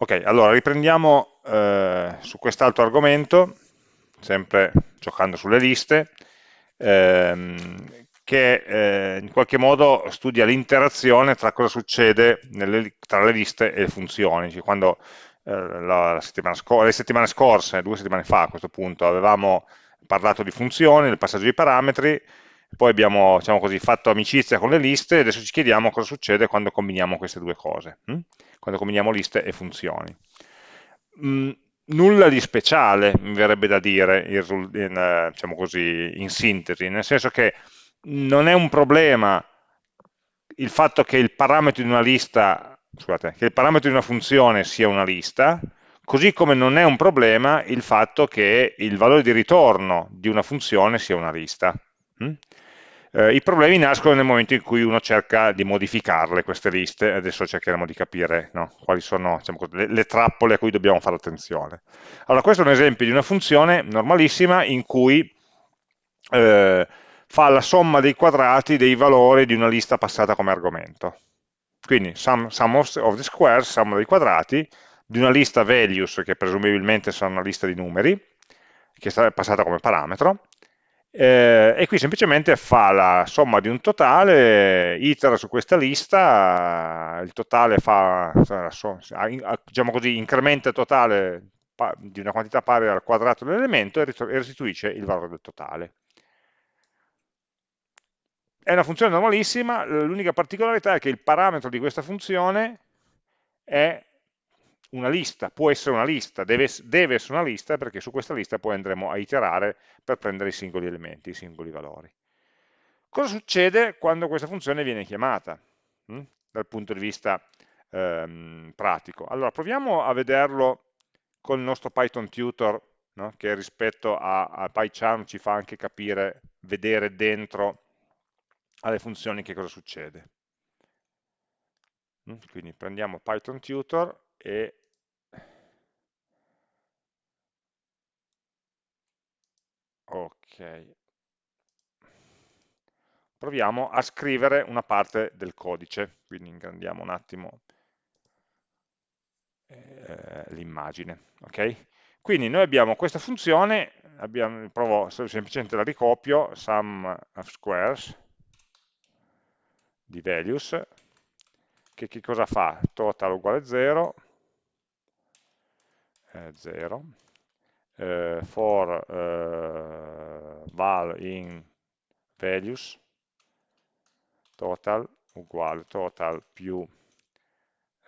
Ok, allora riprendiamo eh, su quest'altro argomento, sempre giocando sulle liste, ehm, che eh, in qualche modo studia l'interazione tra cosa succede nelle, tra le liste e le funzioni. Cioè, quando eh, la settimana le settimane scorse, due settimane fa a questo punto, avevamo parlato di funzioni, del passaggio di parametri, poi abbiamo diciamo così, fatto amicizia con le liste e adesso ci chiediamo cosa succede quando combiniamo queste due cose, hm? Quando combiniamo liste e funzioni. Mm, nulla di speciale, mi verrebbe da dire, in, in, diciamo così, in sintesi, nel senso che non è un problema il fatto che il parametro di una lista, scusate, che il parametro di una funzione sia una lista, così come non è un problema il fatto che il valore di ritorno di una funzione sia una lista. Eh, I problemi nascono nel momento in cui uno cerca di modificarle queste liste, adesso cercheremo di capire no, quali sono diciamo, le, le, trappole a cui dobbiamo fare attenzione. Allora, questo è un esempio di una funzione normalissima in cui eh, fa la somma dei quadrati dei valori di una lista passata come argomento. Quindi sum, sum of, the squares, somma dei quadrati, di una lista values, che presumibilmente sarà una lista di numeri, che è passata come parametro, eh, e qui semplicemente fa la somma di un totale, itera su questa lista, il totale fa, diciamo così, incrementa il totale di una quantità pari al quadrato dell'elemento e restituisce il valore del totale. È una funzione normalissima, l'unica particolarità è che il parametro di questa funzione è una lista, può essere una lista, deve, deve, essere una lista perché su questa lista poi andremo a iterare per prendere i singoli elementi, i singoli valori. Cosa succede quando questa funzione viene chiamata hm? dal punto di vista ehm, pratico? Allora proviamo a vederlo con il nostro Python tutor no? che rispetto a, a PyCharm ci fa anche capire, vedere dentro alle funzioni che cosa succede. Hm? Quindi prendiamo Python tutor e ok. Proviamo a scrivere una parte del codice. Quindi ingrandiamo un attimo eh, l'immagine ok? Quindi noi abbiamo questa funzione abbiamo, provo semplicemente la ricopio sum of squares di values che, che cosa fa? total uguale 0 0 eh, for eh, val in values total uguale total più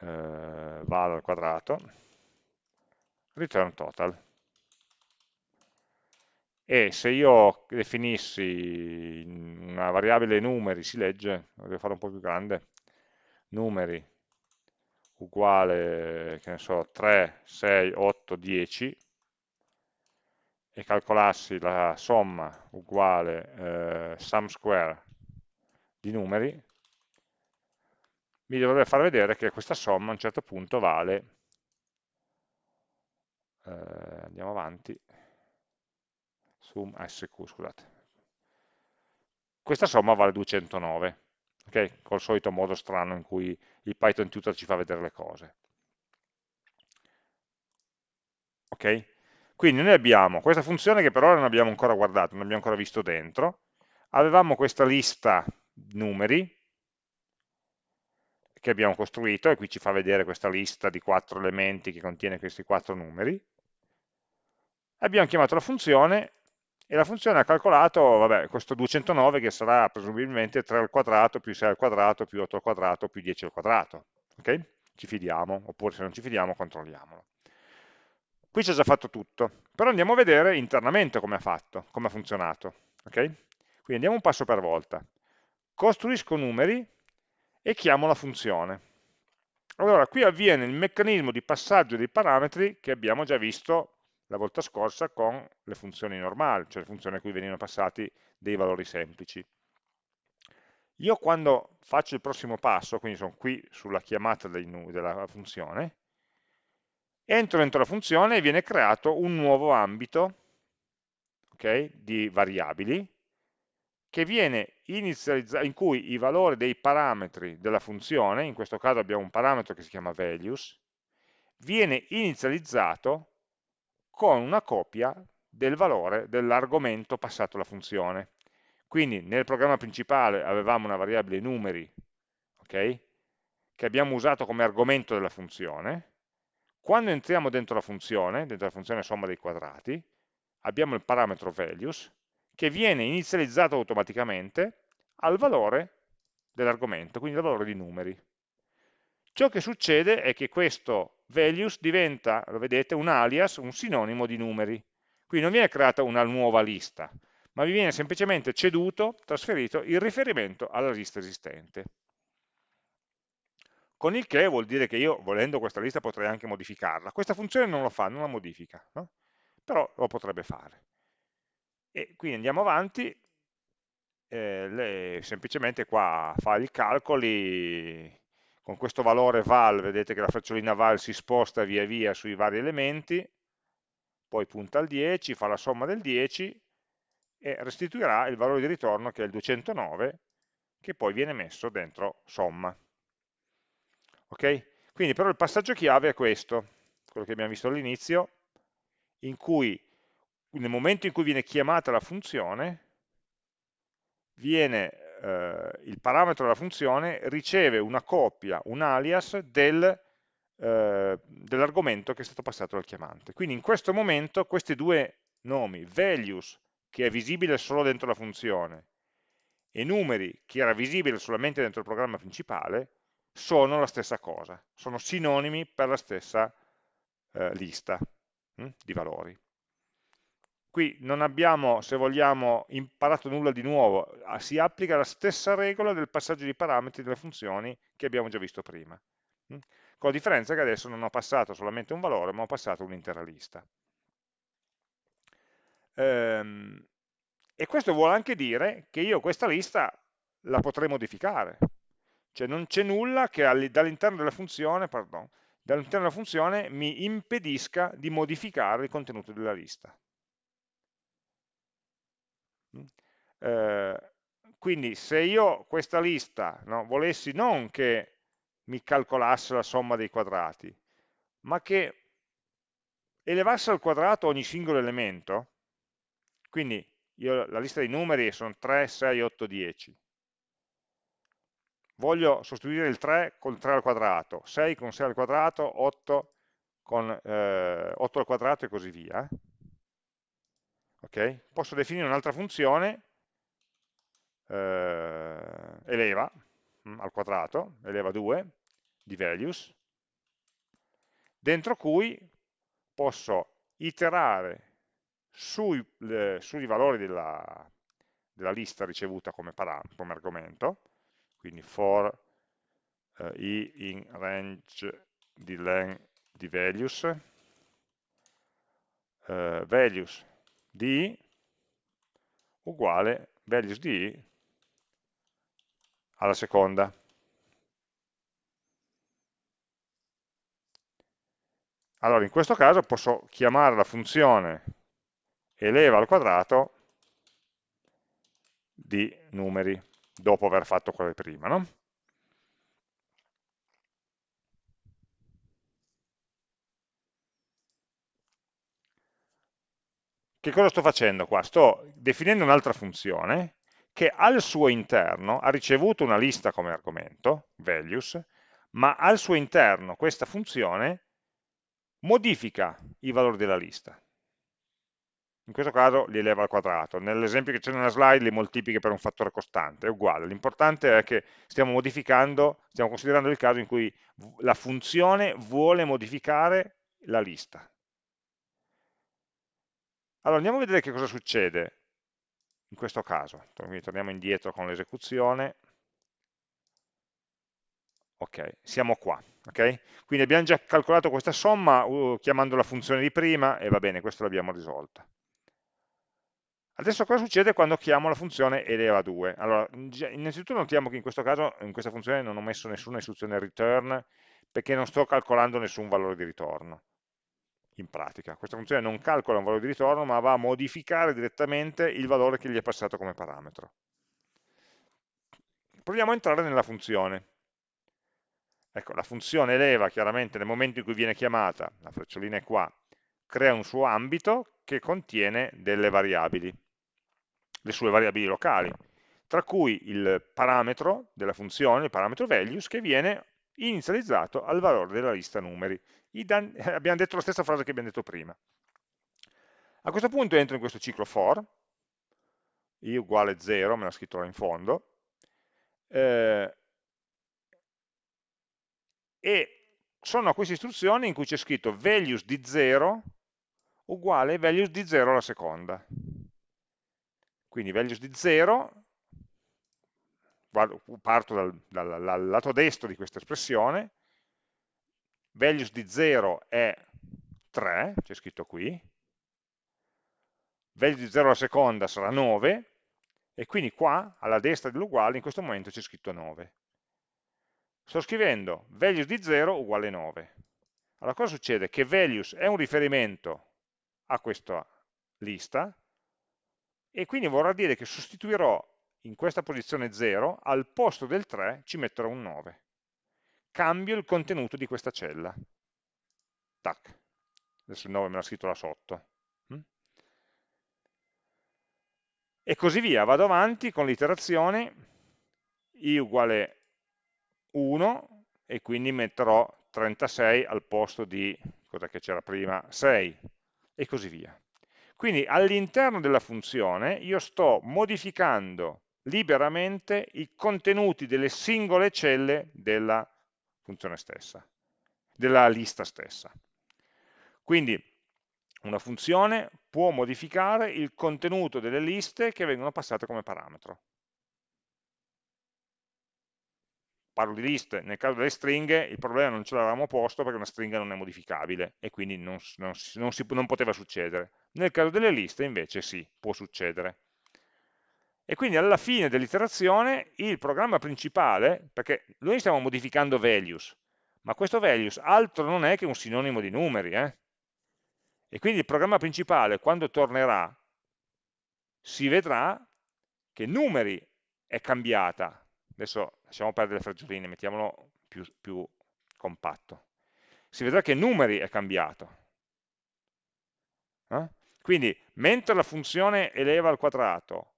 eh, val al quadrato return total. E se io definissi una variabile numeri si legge, devo fare un po' più grande numeri uguale, che ne so, 3, 6, 8, 10 e calcolassi la somma uguale eh, sum square di numeri, mi dovrebbe far vedere che questa somma a un certo punto vale, eh, andiamo avanti, sum sq, scusate, questa somma vale 209, ok? Col solito modo strano in cui il Python Tutor ci fa vedere le cose. Ok? Quindi noi abbiamo questa funzione che per ora non abbiamo ancora guardato, non abbiamo ancora visto dentro. Avevamo questa lista numeri che abbiamo costruito e qui ci fa vedere questa lista di quattro elementi che contiene questi quattro numeri. Abbiamo chiamato la funzione e la funzione ha calcolato vabbè, questo 209 che sarà presumibilmente 3 al quadrato più 6 al quadrato più 8 al quadrato più 10 al quadrato. ok? Ci fidiamo, oppure se non ci fidiamo controlliamolo. Qui ha già fatto tutto, però andiamo a vedere internamente come ha fatto, come ha funzionato. ok? Quindi andiamo un passo per volta. Costruisco numeri e chiamo la funzione. Allora, qui avviene il meccanismo di passaggio dei parametri che abbiamo già visto la volta scorsa con le funzioni normali, cioè le funzioni a cui venivano passati dei valori semplici. Io quando faccio il prossimo passo, quindi sono qui sulla chiamata della funzione, entro dentro la funzione e viene creato un nuovo ambito okay, di variabili in cui i valori dei parametri della funzione, in questo caso abbiamo un parametro che si chiama values, viene inizializzato con una copia del valore dell'argomento passato alla funzione. Quindi nel programma principale avevamo una variabile numeri, okay, che abbiamo usato come argomento della funzione, quando entriamo dentro la funzione, dentro la funzione somma dei quadrati, abbiamo il parametro values, che viene inizializzato automaticamente al valore dell'argomento, quindi al valore di numeri. Ciò che succede è che questo values diventa, lo vedete, un alias, un sinonimo di numeri. Quindi non viene creata una nuova lista, ma vi viene semplicemente ceduto, trasferito il riferimento alla lista esistente. Con il che vuol dire che io, volendo questa lista, potrei anche modificarla. Questa funzione non lo fa, non la modifica, no? però lo potrebbe fare. E quindi andiamo avanti, eh, le, semplicemente qua fa i calcoli, con questo valore val, vedete che la frecciolina val si sposta via via sui vari elementi, poi punta al 10, fa la somma del 10 e restituirà il valore di ritorno che è il 209, che poi viene messo dentro somma. Ok? Quindi però il passaggio chiave è questo, quello che abbiamo visto all'inizio, in cui nel momento in cui viene chiamata la funzione, viene, eh, il parametro della funzione riceve una copia, un alias del, eh, dell'argomento che è stato passato dal chiamante. Quindi in questo momento questi due nomi, values, che è visibile solo dentro la funzione, e numeri, che era visibile solamente dentro il programma principale, sono la stessa cosa, sono sinonimi per la stessa eh, lista hm, di valori. Qui non abbiamo, se vogliamo, imparato nulla di nuovo, ah, si applica la stessa regola del passaggio di parametri delle funzioni che abbiamo già visto prima. Hm? Con la differenza che adesso non ho passato solamente un valore, ma ho passato un'intera lista. Ehm, e questo vuole anche dire che io questa lista la potrei modificare. Cioè non c'è nulla che dall'interno della dall'interno della funzione mi impedisca di modificare il contenuto della lista. Mm. Eh, quindi se io questa lista no, volessi non che mi calcolasse la somma dei quadrati, ma che elevasse al quadrato ogni singolo elemento, quindi io, la lista dei numeri sono 3, 6, 8, 10, voglio sostituire il 3 con 3 al quadrato, 6 con 6 al quadrato, 8 con eh, 8 al quadrato e così via. Okay? Posso definire un'altra funzione, eh, eleva mh, mm, al quadrato, eleva 2, di values, dentro cui posso iterare sui, le, sui valori della, della, lista ricevuta come, come argomento, quindi for eh, i in range di len di values, eh, values di uguale values di alla seconda. Allora, in questo caso posso chiamare la funzione eleva al quadrato di numeri, dopo aver fatto quelle prima, no? Che cosa sto facendo qua? Sto definendo un'altra funzione che al suo interno ha ricevuto una lista come argomento, values, ma al suo interno questa funzione modifica i valori della lista in questo caso li eleva al quadrato, nell'esempio che c'è nella slide li moltiplica per un fattore costante, è uguale, l'importante è che stiamo modificando, stiamo considerando il caso in cui la funzione vuole modificare la lista. Allora andiamo a vedere che cosa succede in questo caso, quindi torniamo indietro con l'esecuzione, ok, siamo qua, ok? Quindi abbiamo già calcolato questa somma uh, chiamando la funzione di prima e va bene, questo l'abbiamo risolta. Adesso cosa succede quando chiamo la funzione eleva 2? Allora, innanzitutto notiamo che in questo caso, in questa funzione non ho messo nessuna istruzione return, perché non sto calcolando nessun valore di ritorno, in pratica. Questa funzione non calcola un valore di ritorno, ma va a modificare direttamente il valore che gli è passato come parametro. Proviamo a entrare nella funzione. Ecco, la funzione eleva chiaramente nel momento in cui viene chiamata, la frecciolina è qua, crea un suo ambito che contiene delle variabili, le sue variabili locali, tra cui il parametro della funzione, il parametro values, che viene inizializzato al valore della lista numeri. abbiamo detto la stessa frase che abbiamo detto prima. A questo punto entro in questo ciclo for, i uguale 0, me l'ha scritto là in fondo, eh, e sono queste istruzioni in cui c'è scritto values di 0 uguale values di 0 alla seconda. Quindi values di 0, parto dal, dal, dal lato destro di questa espressione, values di 0 è 3, c'è scritto qui, values di 0 alla seconda sarà 9, e quindi qua, alla destra dell'uguale, in questo momento c'è scritto 9. Sto scrivendo values di 0 uguale 9. Allora cosa succede? Che values è un riferimento a questa lista e quindi vorrà dire che sostituirò in questa posizione 0, al posto del 3 ci metterò un 9. Cambio il contenuto di questa cella. Tac. Adesso il 9 me l'ha scritto là sotto. Mm? E così via, vado avanti con l'iterazione i uguale 1 e quindi metterò 36 al posto di, cosa che c'era prima, 6 e così via. Quindi all'interno della funzione io sto modificando liberamente i contenuti delle singole celle della funzione stessa, della lista stessa. Quindi una funzione può modificare il contenuto delle liste che vengono passate come parametro. Parlo di liste, nel caso delle stringhe il problema non ce l'avevamo posto perché una stringa non è modificabile e quindi non, non, non, si, non poteva succedere. Nel caso delle liste invece sì, può succedere. E quindi alla fine dell'iterazione il programma principale, perché noi stiamo modificando values, ma questo values altro non è che un sinonimo di numeri, eh? e quindi il programma principale quando tornerà si vedrà che numeri è cambiata, adesso lasciamo perdere le faggioline, mettiamolo più, più compatto. Si vedrà che numeri è cambiato. Eh? Quindi, mentre la funzione eleva al quadrato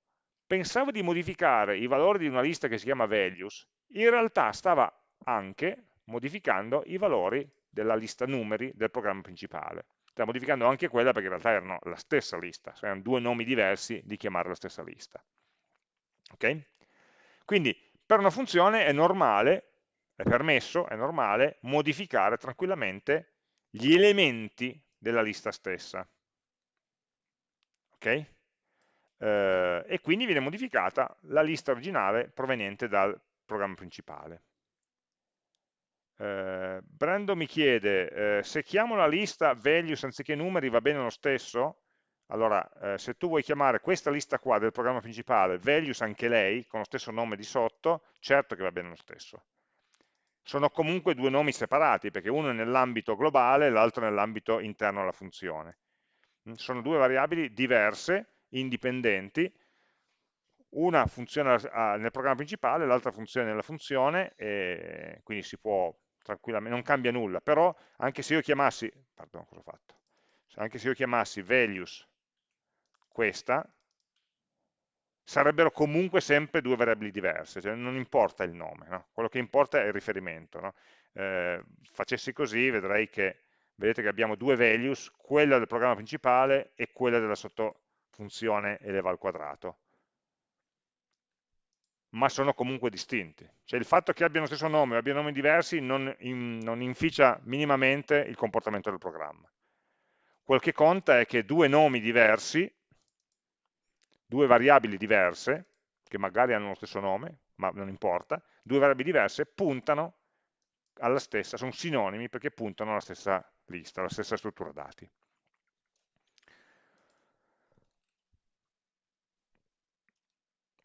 pensavo di modificare i valori di una lista che si chiama values, in realtà stava anche modificando i valori della lista numeri del programma principale. Stava modificando anche quella perché in realtà erano la stessa lista, cioè erano due nomi diversi di chiamare la stessa lista. Ok? Quindi per una funzione è normale, è permesso, è normale, modificare tranquillamente gli elementi della lista stessa. Ok? Eh, e quindi viene modificata la lista originale proveniente dal programma principale. Eh, Brando mi chiede, eh, se chiamo la lista values anziché numeri va bene lo stesso? Allora, eh, se tu vuoi chiamare questa lista qua del programma principale, values anche lei, con lo stesso nome di sotto, certo che va bene lo stesso. Sono comunque due nomi separati, perché uno è nell'ambito globale e l'altro nell'ambito interno alla funzione. Mm, sono due variabili diverse, indipendenti, una funziona nel programma principale, l'altra funziona nella funzione, e quindi si può tranquillamente, non cambia nulla, però anche se io chiamassi, pardon, cosa ho fatto? Anche se io chiamassi values questa, sarebbero comunque sempre due variabili diverse, cioè non importa il nome, no? quello che importa è il riferimento. No? Eh, facessi così vedrei che, vedete che abbiamo due values, quella del programma principale e quella della sottofunzione eleva al quadrato, ma sono comunque distinti. Cioè il fatto che abbiano lo stesso nome o abbiano nomi diversi non, in, non inficia minimamente il comportamento del programma. Quel che conta è che due nomi diversi due variabili diverse, che magari hanno lo stesso nome, ma non importa, due variabili diverse puntano alla stessa, sono sinonimi perché puntano alla stessa lista, alla stessa struttura dati.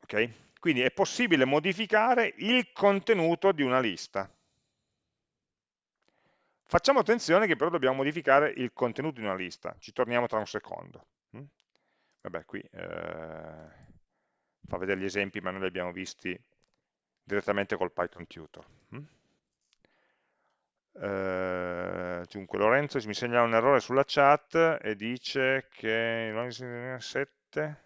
Ok? Quindi è possibile modificare il contenuto di una lista. Facciamo attenzione che però dobbiamo modificare il contenuto di una lista, ci torniamo tra un secondo vabbè qui eh, fa vedere gli esempi ma noi li abbiamo visti direttamente col Python Tutor. Hm? Eh, dunque Lorenzo mi segnala un errore sulla chat e dice che 7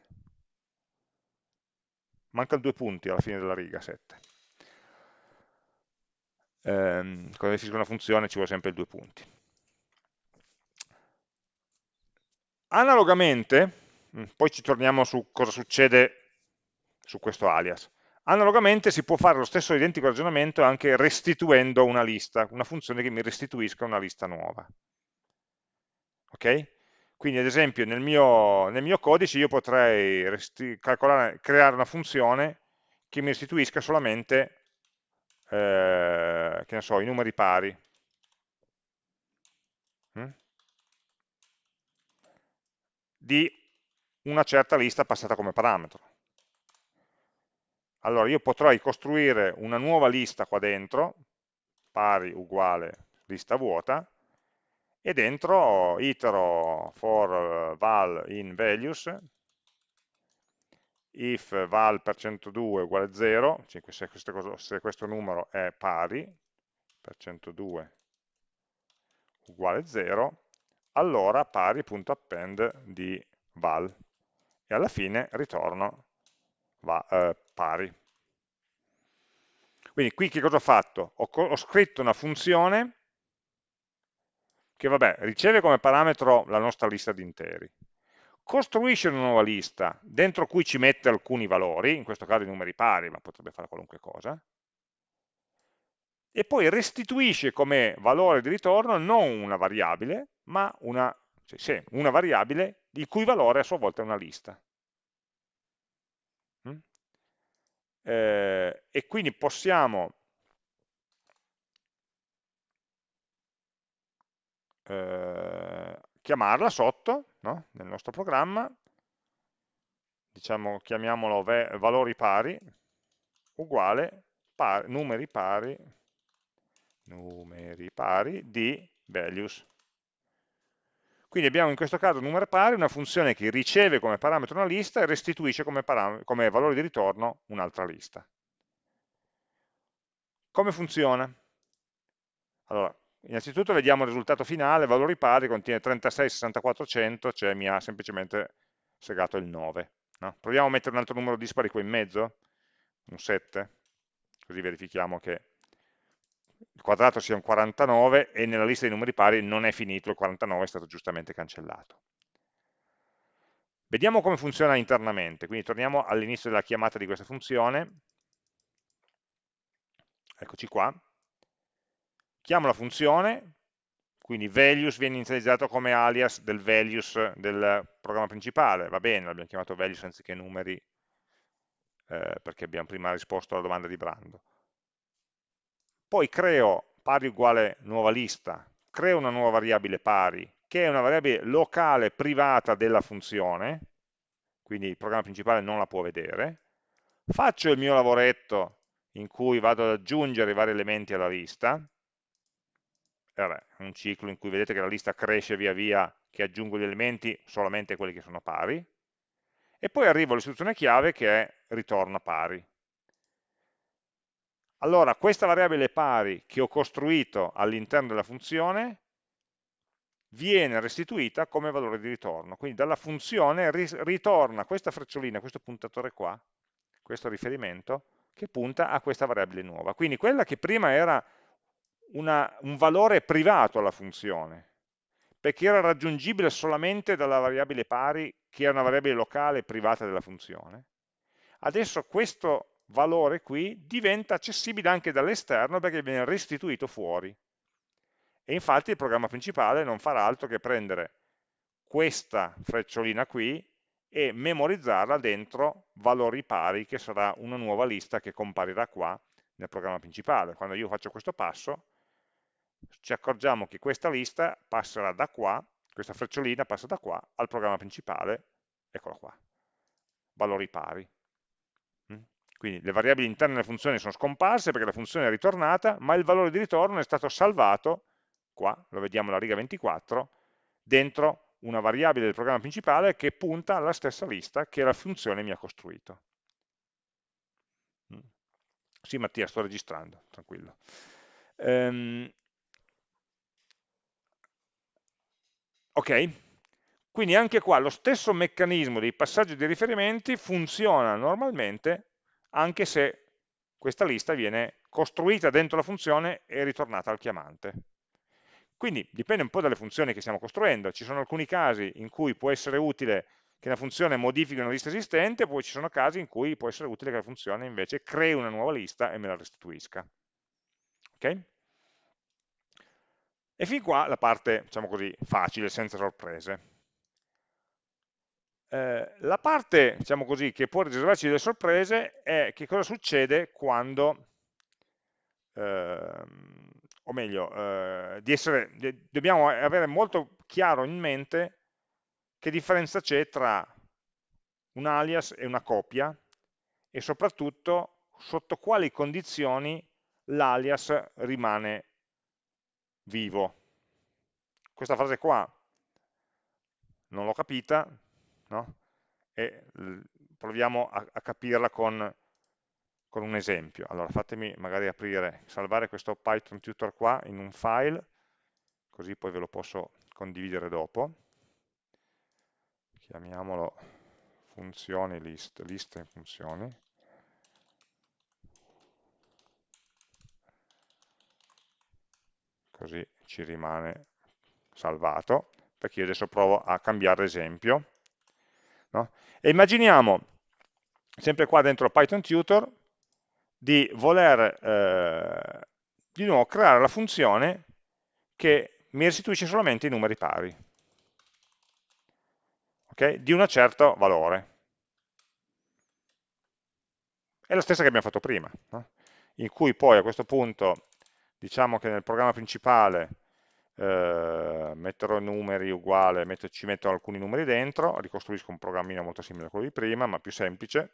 mancano due punti alla fine della riga 7 eh, quando definisco una funzione ci vuole sempre i due punti analogamente mm, poi ci torniamo su cosa succede su questo alias Analogamente si può fare lo stesso identico ragionamento anche restituendo una lista, una funzione che mi restituisca una lista nuova. Ok? Quindi ad esempio nel mio, nel mio codice io potrei creare una funzione che mi restituisca solamente eh, che ne so, i numeri pari. Mm? di una certa lista passata come parametro. Allora io potrei costruire una nuova lista qua dentro, pari uguale lista vuota, e dentro itero for val in values, if val per 102 uguale 0, cioè se, questo, se questo numero è pari, per 102 uguale 0, allora pari.append di val, e alla fine ritorno va, eh, pari. Quindi qui che cosa ho fatto? Ho, ho scritto una funzione che vabbè, riceve come parametro la nostra lista di interi, costruisce una nuova lista dentro cui ci mette alcuni valori, in questo caso i numeri pari, ma potrebbe fare qualunque cosa, e poi restituisce come valore di ritorno non una variabile, ma una, cioè, sì, una variabile il cui valore a sua volta è una lista. eh, e quindi possiamo eh, chiamarla sotto no? nel nostro programma diciamo chiamiamolo valori pari uguale par numeri pari numeri pari di values quindi abbiamo in questo caso numero pari, una funzione che riceve come parametro una lista e restituisce come, come valore di ritorno un'altra lista. Come funziona? Allora, innanzitutto vediamo il risultato finale, valori pari, contiene 36, 64, 100, cioè mi ha semplicemente segato il 9. No? Proviamo a mettere un altro numero dispari qua in mezzo, un 7, così verifichiamo che il quadrato sia un 49 e nella lista dei numeri pari non è finito, il 49 è stato giustamente cancellato. Vediamo come funziona internamente, quindi torniamo all'inizio della chiamata di questa funzione, eccoci qua, chiamo la funzione, quindi values viene inizializzato come alias del values del programma principale, va bene, l'abbiamo chiamato values anziché numeri, eh, perché abbiamo prima risposto alla domanda di Brando poi creo pari uguale nuova lista, creo una nuova variabile pari, che è una variabile locale privata della funzione, quindi il programma principale non la può vedere, faccio il mio lavoretto in cui vado ad aggiungere i vari elementi alla lista, vabbè, un ciclo in cui vedete che la lista cresce via via che aggiungo gli elementi, solamente quelli che sono pari, e poi arrivo all'istruzione chiave che è ritorna pari. Allora, questa variabile pari che ho costruito all'interno della funzione viene restituita come valore di ritorno. Quindi dalla funzione ritorna questa frecciolina, questo puntatore qua, questo riferimento, che punta a questa variabile nuova. Quindi quella che prima era una, un valore privato alla funzione, perché era raggiungibile solamente dalla variabile pari, che è una variabile locale privata della funzione. Adesso questo valore qui diventa accessibile anche dall'esterno perché viene restituito fuori. E infatti il programma principale non farà altro che prendere questa frecciolina qui e memorizzarla dentro valori pari, che sarà una nuova lista che comparirà qua nel programma principale. Quando io faccio questo passo, ci accorgiamo che questa lista passerà da qua, questa frecciolina passa da qua al programma principale, eccola qua, valori pari. Quindi le variabili interne alle funzioni sono scomparse perché la funzione è ritornata, ma il valore di ritorno è stato salvato, qua lo vediamo alla riga 24, dentro una variabile del programma principale che punta alla stessa lista che la funzione mi ha costruito. Mm. Sì Mattia, sto registrando, tranquillo. Ehm, Ok? Quindi anche qua lo stesso meccanismo dei passaggi dei riferimenti funziona normalmente anche se questa lista viene costruita dentro la funzione e ritornata al chiamante. Quindi dipende un po' dalle funzioni che stiamo costruendo, ci sono alcuni casi in cui può essere utile che una funzione modifichi una lista esistente, poi ci sono casi in cui può essere utile che la funzione invece crei una nuova lista e me la restituisca. Ok? E fin qua la parte, diciamo così, facile, senza sorprese. Eh, la parte, diciamo così, che può riservarci delle sorprese è che cosa succede quando, eh, o meglio, eh, essere, dobbiamo avere molto chiaro in mente che differenza c'è tra un alias e una copia e soprattutto sotto quali condizioni l'alias rimane vivo. Questa frase qua non l'ho capita, no? e proviamo a, a capirla con, con, un esempio. Allora fatemi magari aprire, salvare questo Python tutor qua in un file, così poi ve lo posso condividere dopo. Chiamiamolo funzioni list, list in funzioni. Così ci rimane salvato, perché io adesso provo a cambiare esempio. No? E immaginiamo, sempre qua dentro Python Tutor, di voler eh, di nuovo creare la funzione che mi restituisce solamente i numeri pari, okay? di un certo valore. È la stessa che abbiamo fatto prima, no? in cui poi a questo punto diciamo che nel programma principale eh, metterò numeri uguale, metto, ci metto alcuni numeri dentro, ricostruisco un programmino molto simile a quello di prima, ma più semplice,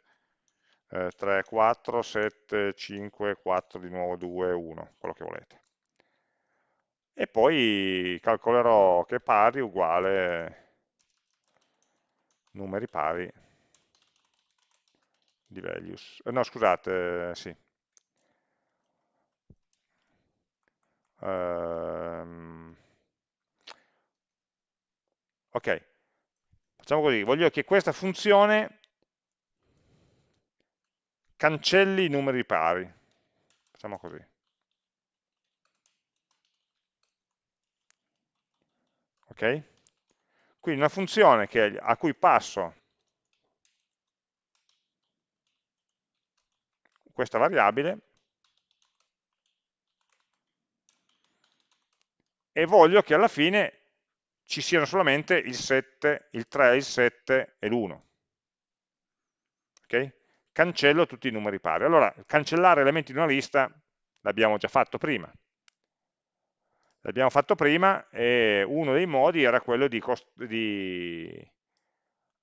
eh, 3, 4, 7, 5, 4, di nuovo 2, 1, quello che volete. E poi calcolerò che pari uguale numeri pari di values. Eh, no, scusate, sì, Ehm, ok, facciamo così, voglio che questa funzione cancelli i numeri pari. Facciamo così. Ok? Quindi una funzione che, a cui passo questa variabile e voglio che alla fine ci siano solamente il 7, il 3, il 7 e l'1. Okay? Cancello tutti i numeri pari. Allora, cancellare elementi di una lista l'abbiamo già fatto prima. L'abbiamo fatto prima e uno dei modi era quello di, di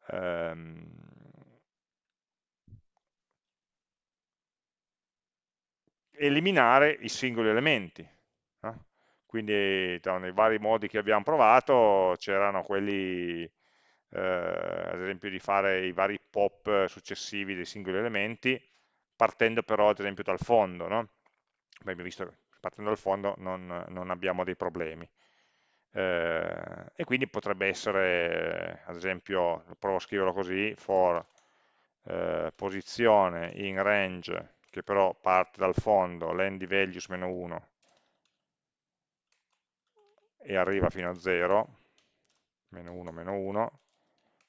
ehm, eliminare i singoli elementi. Quindi nei vari modi che abbiamo provato c'erano quelli eh, ad esempio di fare i vari pop successivi dei singoli elementi partendo però ad esempio dal fondo no? abbiamo visto che partendo dal fondo non, non abbiamo dei problemi eh, e quindi potrebbe essere ad esempio provo a scriverlo così for eh, posizione in range che però parte dal fondo len di values meno 1 e arriva fino a 0, meno 1, meno 1,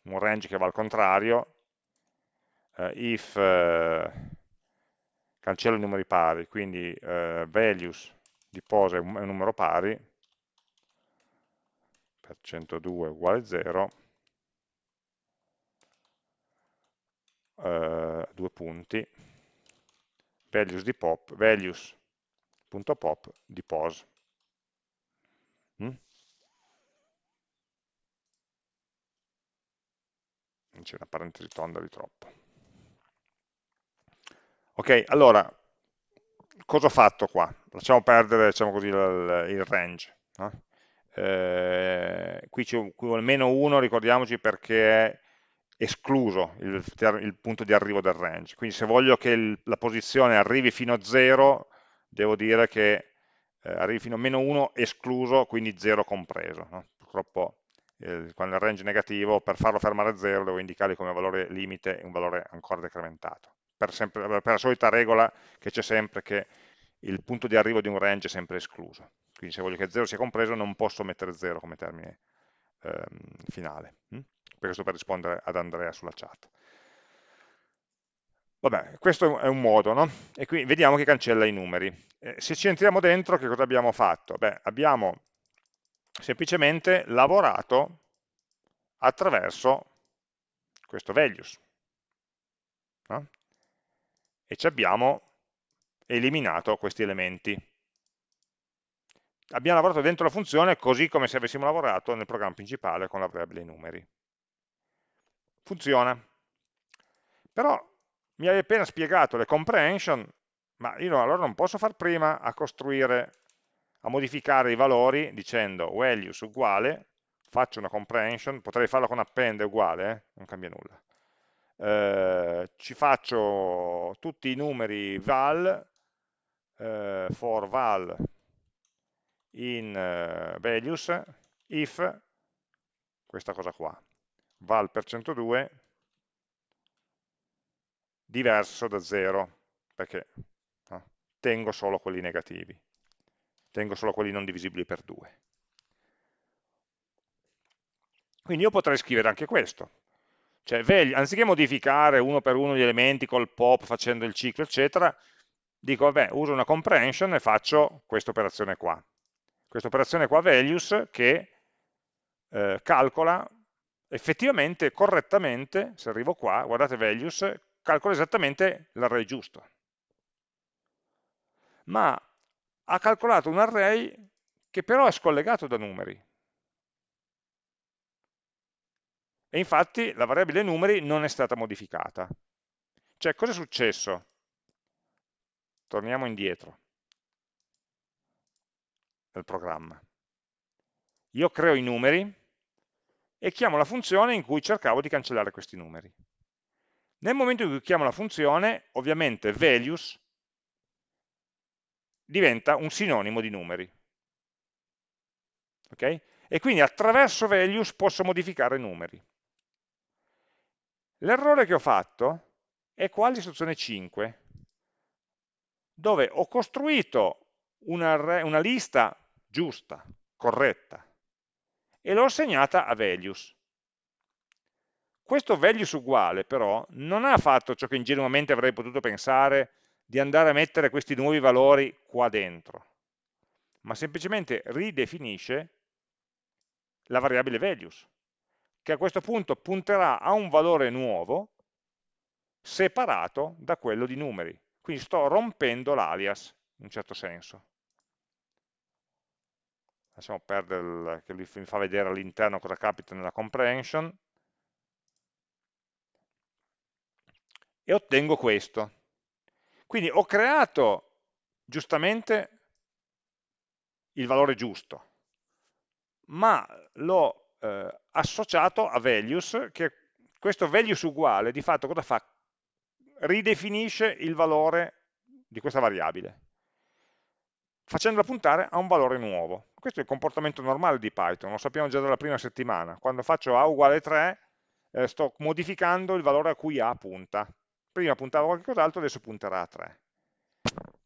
un range che va al contrario, eh, if eh, cancello i numeri pari, quindi eh, values di pose è un, è un numero pari, per 102 uguale 0, eh, due punti, values di pop, values.pop di pose. Mm? C'è una parentesi tonda di troppo. Ok, allora, cosa ho fatto qua? Lasciamo perdere, diciamo così, il, il range. No? Eh, qui c'è almeno uno, ricordiamoci, perché è escluso il, il, punto di arrivo del range. Quindi se voglio che il, la posizione arrivi fino a 0, devo dire che eh, arrivi fino a meno 1 escluso, quindi 0 compreso. No? Purtroppo il, quando il range è negativo, per farlo fermare a 0 devo indicargli come valore limite un valore ancora decrementato. Per, sempre, per la solita regola che c'è sempre che il punto di arrivo di un range è sempre escluso. Quindi se voglio che 0 sia compreso non posso mettere 0 come termine ehm, finale. Hm? Questo per rispondere ad Andrea sulla chat. Vabbè, questo è un modo, no? E qui vediamo che cancella i numeri. Eh, se ci entriamo dentro, che cosa abbiamo fatto? Beh, abbiamo semplicemente lavorato attraverso questo values. No? E ci abbiamo eliminato questi elementi. Abbiamo lavorato dentro la funzione così come se avessimo lavorato nel programma principale con la variabile numeri. Funziona. Però mi hai appena spiegato le comprehension, ma io allora non posso far prima a costruire, a modificare i valori dicendo values uguale, faccio una comprehension, potrei farlo con append uguale, eh? non cambia nulla. Eh, ci faccio tutti i numeri val, eh, for val in eh, values, if, questa cosa qua, val per 102 diverso da 0, perché no, tengo solo quelli negativi, tengo solo quelli non divisibili per 2. Quindi io potrei scrivere anche questo, cioè anziché modificare uno per uno gli elementi col pop facendo il ciclo eccetera, dico vabbè uso una comprehension e faccio questa operazione qua. Questa operazione qua values che eh, calcola effettivamente, correttamente, se arrivo qua, guardate values, calcola esattamente l'array giusto. Ma ha calcolato un array che però è scollegato da numeri. E infatti la variabile numeri non è stata modificata. Cioè, cosa è successo? Torniamo indietro nel programma. Io creo i numeri e chiamo la funzione in cui cercavo di cancellare questi numeri. Nel momento in cui chiamo la funzione, ovviamente values diventa un sinonimo di numeri. Okay? E quindi attraverso values posso modificare numeri. L'errore che ho fatto è qua l'istruzione 5, dove ho costruito una, una lista giusta, corretta, e l'ho assegnata a values. Questo values uguale però non ha fatto ciò che ingenuamente avrei potuto pensare di andare a mettere questi nuovi valori qua dentro, ma semplicemente ridefinisce la variabile values, che a questo punto punterà a un valore nuovo separato da quello di numeri. Quindi sto rompendo l'alias, in un certo senso. Lasciamo perdere il, che mi fa vedere all'interno cosa capita nella comprehension. E ottengo questo. Quindi ho creato giustamente il valore giusto, ma l'ho eh, associato a values, che questo values uguale di fatto cosa fa? Ridefinisce il valore di questa variabile, facendola puntare a un valore nuovo. Questo è il comportamento normale di Python, lo sappiamo già dalla prima settimana. Quando faccio A uguale 3, eh, sto modificando il valore a cui A punta prima puntava a qualcos'altro, adesso punterà a 3.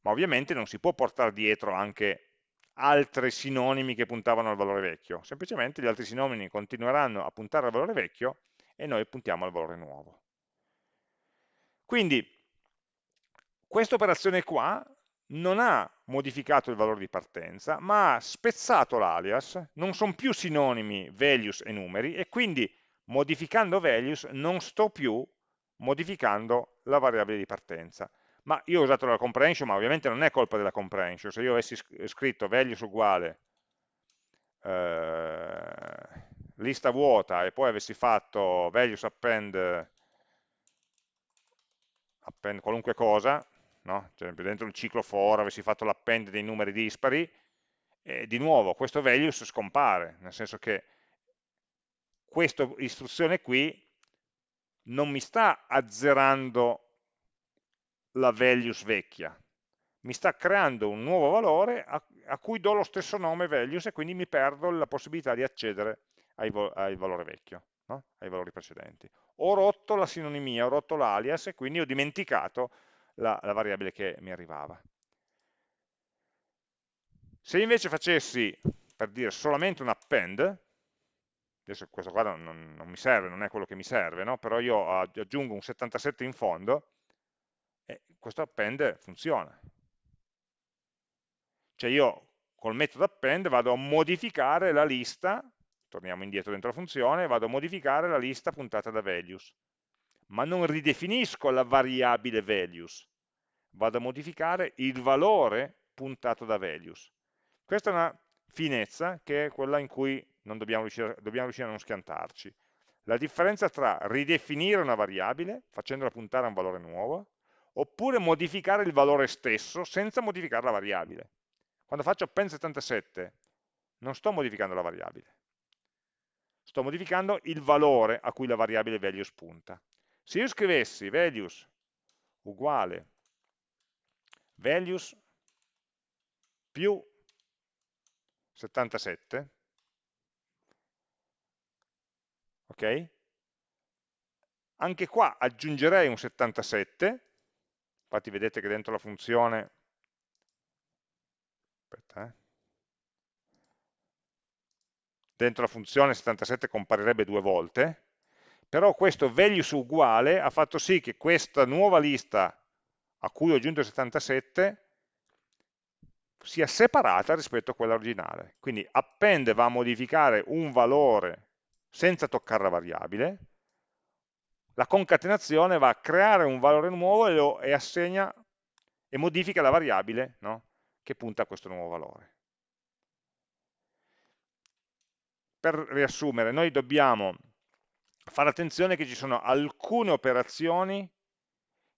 Ma ovviamente non si può portare dietro anche altri sinonimi che puntavano al valore vecchio, semplicemente gli altri sinonimi continueranno a puntare al valore vecchio e noi puntiamo al valore nuovo. Quindi questa operazione qua non ha modificato il valore di partenza, ma ha spezzato l'alias, non sono più sinonimi values e numeri, e quindi modificando values non sto più modificando la variabile di partenza. Ma io ho usato la comprehension, ma ovviamente non è colpa della comprehension. Se io avessi scritto values uguale eh, lista vuota e poi avessi fatto values append, append qualunque cosa, no? cioè, dentro il ciclo for avessi fatto l'append dei numeri dispari, e di nuovo questo values scompare, nel senso che questa istruzione qui non mi sta azzerando la values vecchia, mi sta creando un nuovo valore a, a, cui do lo stesso nome values e quindi mi perdo la possibilità di accedere al, al valore vecchio, no? ai valori precedenti. Ho rotto la sinonimia, ho rotto l'alias e quindi ho dimenticato la, la variabile che mi arrivava. Se invece facessi, per dire, solamente un append, adesso questo qua non, non, mi serve, non è quello che mi serve, no? però io aggiungo un 77 in fondo, e questo append funziona. Cioè io col metodo append vado a modificare la lista, torniamo indietro dentro la funzione, vado a modificare la lista puntata da values, ma non ridefinisco la variabile values, vado a modificare il valore puntato da values. Questa è una finezza che è quella in cui dobbiamo riuscire, dobbiamo riuscire a non schiantarci. La differenza tra ridefinire una variabile, facendola puntare a un valore nuovo, oppure modificare il valore stesso senza modificare la variabile. Quando faccio append 77 non sto modificando la variabile, sto modificando il valore a cui la variabile values punta. Se io scrivessi values uguale values più 77, ok? Anche qua aggiungerei un 77, infatti vedete che dentro la funzione, aspetta, eh, dentro la funzione 77 comparirebbe due volte, però questo values uguale ha fatto sì che questa nuova lista a cui ho aggiunto il 77 sia separata rispetto a quella originale. Quindi append va a modificare un valore senza toccare la variabile, la concatenazione va a creare un valore nuovo e, lo, e assegna e modifica la variabile no? che punta a questo nuovo valore. Per riassumere, noi dobbiamo fare attenzione che ci sono alcune operazioni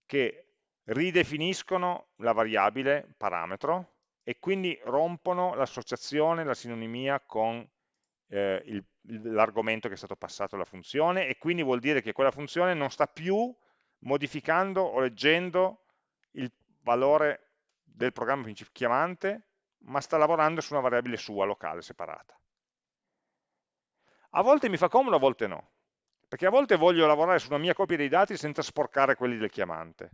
che ridefiniscono la variabile parametro e quindi rompono l'associazione, la sinonimia con eh, l'argomento che è stato passato alla funzione e quindi vuol dire che quella funzione non sta più modificando o leggendo il valore del programma chiamante, ma sta lavorando su una variabile sua, locale, separata. A volte mi fa comodo, a volte no, perché a volte voglio lavorare su una mia copia dei dati senza sporcare quelli del chiamante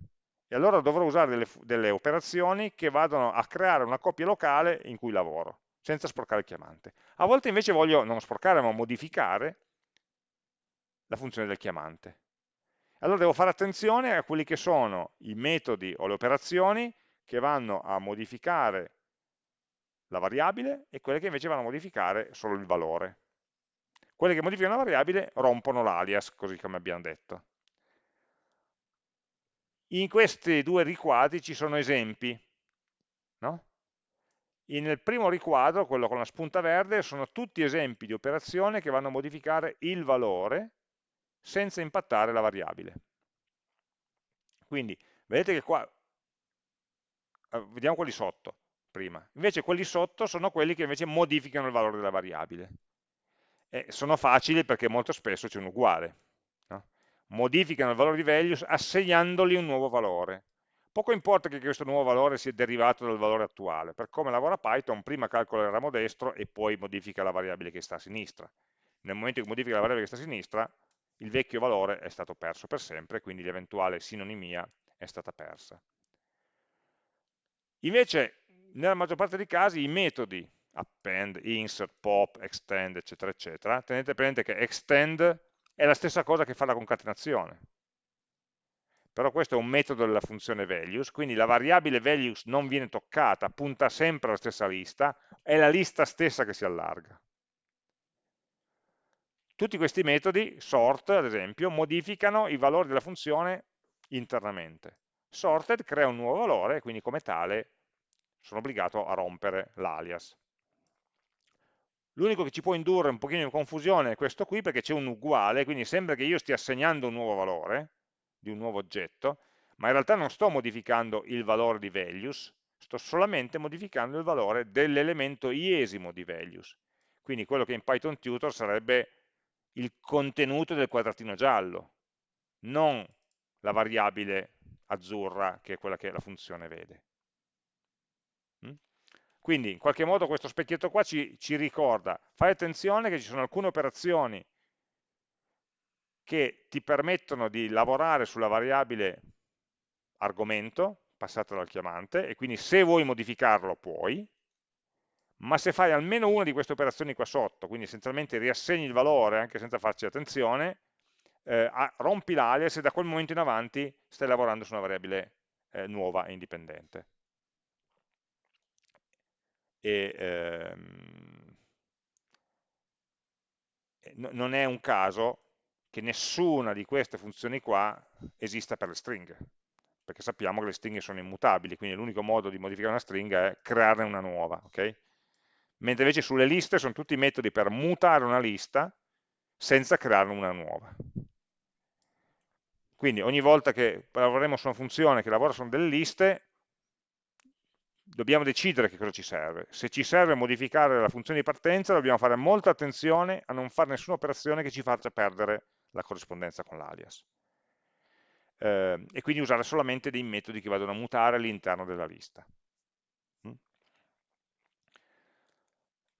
e allora dovrò usare delle, delle operazioni che vadano a creare una copia locale in cui lavoro, senza sporcare il chiamante. A volte invece voglio non sporcare ma modificare la funzione del chiamante. Allora devo fare attenzione a quelli che sono i metodi o le operazioni che vanno a modificare la variabile e quelle che invece vanno a modificare solo il valore. Quelle che modificano la variabile rompono l'alias, così come abbiamo detto. In questi due riquadri ci sono esempi. No? Nel primo riquadro, quello con la spunta verde, sono tutti esempi di operazioni che vanno a modificare il valore senza impattare la variabile. Quindi, vedete che qua, eh, vediamo quelli sotto prima, invece quelli sotto sono quelli che invece modificano il valore della variabile. E sono facili perché molto spesso c'è un uguale modificano il valore di values assegnandogli un nuovo valore. Poco importa che questo nuovo valore sia derivato dal valore attuale, per come lavora Python, prima calcola il ramo destro e poi modifica la variabile che sta a sinistra. Nel momento che modifica la variabile che sta a sinistra, il vecchio valore è stato perso per sempre, quindi l'eventuale sinonimia è stata persa. Invece, nella maggior parte dei casi, i metodi append, insert, pop, extend, eccetera, eccetera, tenete presente che extend è la stessa cosa che fa la concatenazione. Però questo è un metodo della funzione values, quindi la variabile values non viene toccata, punta sempre alla stessa lista, è la lista stessa che si allarga. Tutti questi metodi, sort ad esempio, modificano i valori della funzione internamente. Sorted crea un nuovo valore, quindi come tale sono obbligato a rompere l'alias. L'unico che ci può indurre un pochino in confusione è questo qui, perché c'è un uguale, quindi sembra che io stia assegnando un nuovo valore, di un nuovo oggetto, ma in realtà non sto modificando il valore di values, sto solamente modificando il valore dell'elemento iesimo di values. Quindi quello che in Python Tutor sarebbe il contenuto del quadratino giallo, non la variabile azzurra che è quella che la funzione vede. Quindi in qualche modo questo specchietto qua ci, ci ricorda, fai attenzione che ci sono alcune operazioni che ti permettono di lavorare sulla variabile argomento passata dal chiamante e quindi se vuoi modificarlo puoi, ma se fai almeno una di queste operazioni qua sotto, quindi essenzialmente riassegni il valore anche senza farci attenzione, eh, rompi l'alias e da quel momento in avanti stai lavorando su una variabile eh, nuova e indipendente. E, ehm, non è un caso che nessuna di queste funzioni qua esista per le stringhe, perché sappiamo che le stringhe sono immutabili, quindi l'unico modo di modificare una stringa è crearne una nuova, ok? Mentre invece sulle liste sono tutti metodi per mutare una lista senza crearne una nuova. Quindi ogni volta che lavoreremo su una funzione che lavora su delle liste, dobbiamo decidere che cosa ci serve. Se ci serve modificare la funzione di partenza, dobbiamo fare molta attenzione a non fare nessuna operazione che ci faccia perdere la corrispondenza con l'alias. Eh, e quindi usare solamente dei metodi che vadano a mutare all'interno della lista. Mm?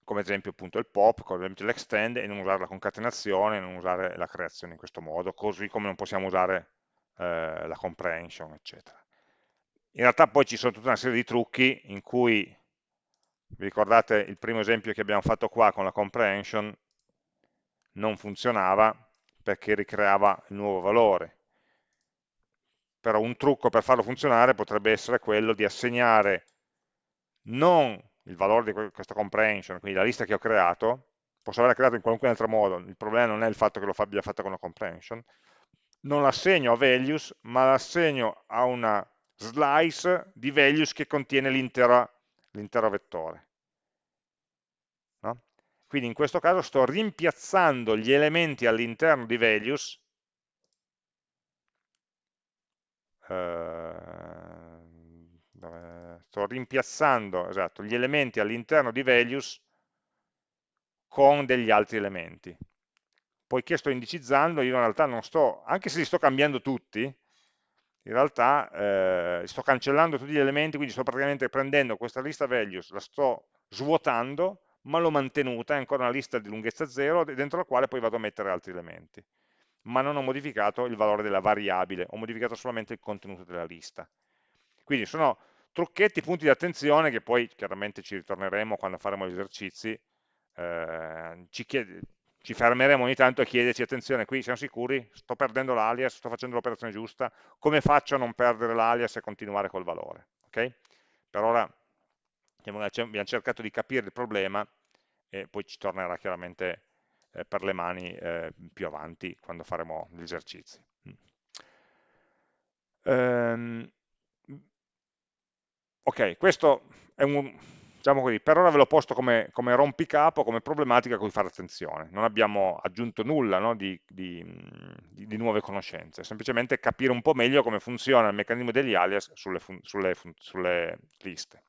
Come esempio appunto il pop, come l'extend e non usare la concatenazione, non usare la creazione in questo modo, così come non possiamo usare eh, la comprehension, eccetera. In realtà poi ci sono tutta una serie di trucchi in cui, vi ricordate il primo esempio che abbiamo fatto qua con la comprehension, non funzionava perché ricreava il nuovo valore. Però un trucco per farlo funzionare potrebbe essere quello di assegnare non il valore di questa comprehension, quindi la lista che ho creato, posso averla creata in qualunque altro modo, il problema non è il fatto che lo abbia fatto con la comprehension, non l'assegno a values, ma l'assegno a una slice di values che contiene l'intero vettore. Quindi in questo caso sto rimpiazzando gli elementi all'interno di values eh, sto rimpiazzando esatto, gli elementi all'interno di values con degli altri elementi. Poiché sto indicizzando io in realtà non sto anche se li sto cambiando tutti in realtà eh, sto cancellando tutti gli elementi, quindi sto praticamente prendendo questa lista values, la sto svuotando, ma l'ho mantenuta, è ancora una lista di lunghezza 0, dentro la quale poi vado a mettere altri elementi. Ma non ho modificato il valore della variabile, ho modificato solamente il contenuto della lista. Quindi sono trucchetti, punti di attenzione che poi chiaramente ci ritorneremo quando faremo gli esercizi, eh, ci chiede, ci fermeremo ogni tanto a chiederci, attenzione, qui siamo sicuri, sto perdendo l'alias, sto facendo l'operazione giusta, come faccio a non perdere l'alias e continuare col valore? Okay? Per ora abbiamo cercato di capire il problema e poi ci tornerà chiaramente eh, per le mani eh, più avanti quando faremo gli esercizi. Um, ok, questo è un, diciamo così, per ora ve l'ho posto come, come, rompicapo, come problematica a cui fare attenzione. Non abbiamo aggiunto nulla no, di, di, di, nuove conoscenze, semplicemente capire un po' meglio come funziona il meccanismo degli alias sulle, sulle, sulle liste.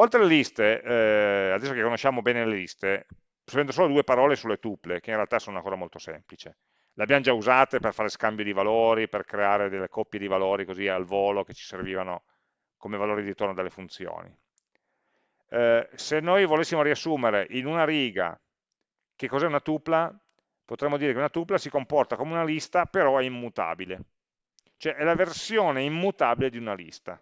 Oltre alle liste, eh, adesso che conosciamo bene le liste, spendo solo due parole sulle tuple, che in realtà sono una cosa molto semplice. Le abbiamo già usate per fare scambio di valori, per creare delle coppie di valori così al volo che ci servivano come valori di ritorno dalle funzioni eh, se noi volessimo riassumere in una riga che cos'è una tupla, potremmo dire che una tupla si comporta come una lista, però è immutabile. Cioè è la versione immutabile di una lista.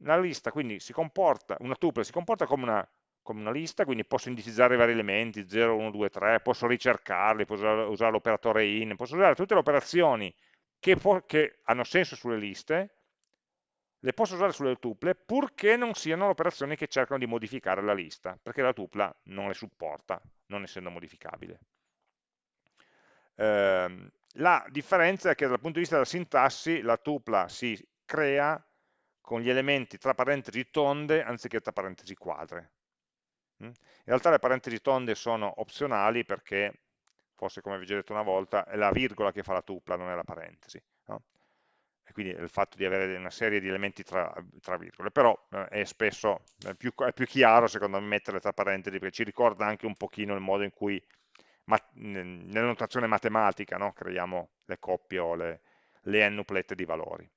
Una lista quindi si comporta, una tuple si comporta come una, come una lista, quindi posso indicizzare i vari elementi, 0, 1, 2, 3, posso ricercarli, posso usare, l'operatore in, posso usare tutte le operazioni che, che hanno senso sulle liste, le posso usare sulle tuple purché non siano operazioni che cercano di modificare la lista, perché la tupla non le supporta, non essendo modificabile. Eh, la differenza è che dal punto di vista della sintassi la tupla si crea con gli elementi tra parentesi tonde anziché tra parentesi quadre. Mm? In realtà le parentesi tonde sono opzionali perché, forse come vi ho già detto una volta, è la virgola che fa la tupla, non è la parentesi. No? e quindi il fatto di avere una serie di elementi tra, tra virgole, però eh, è spesso è più, è più, chiaro secondo me metterle tra parentesi perché ci ricorda anche un pochino il modo in cui nella notazione matematica no, creiamo le coppie o le, le n-uplette di valori.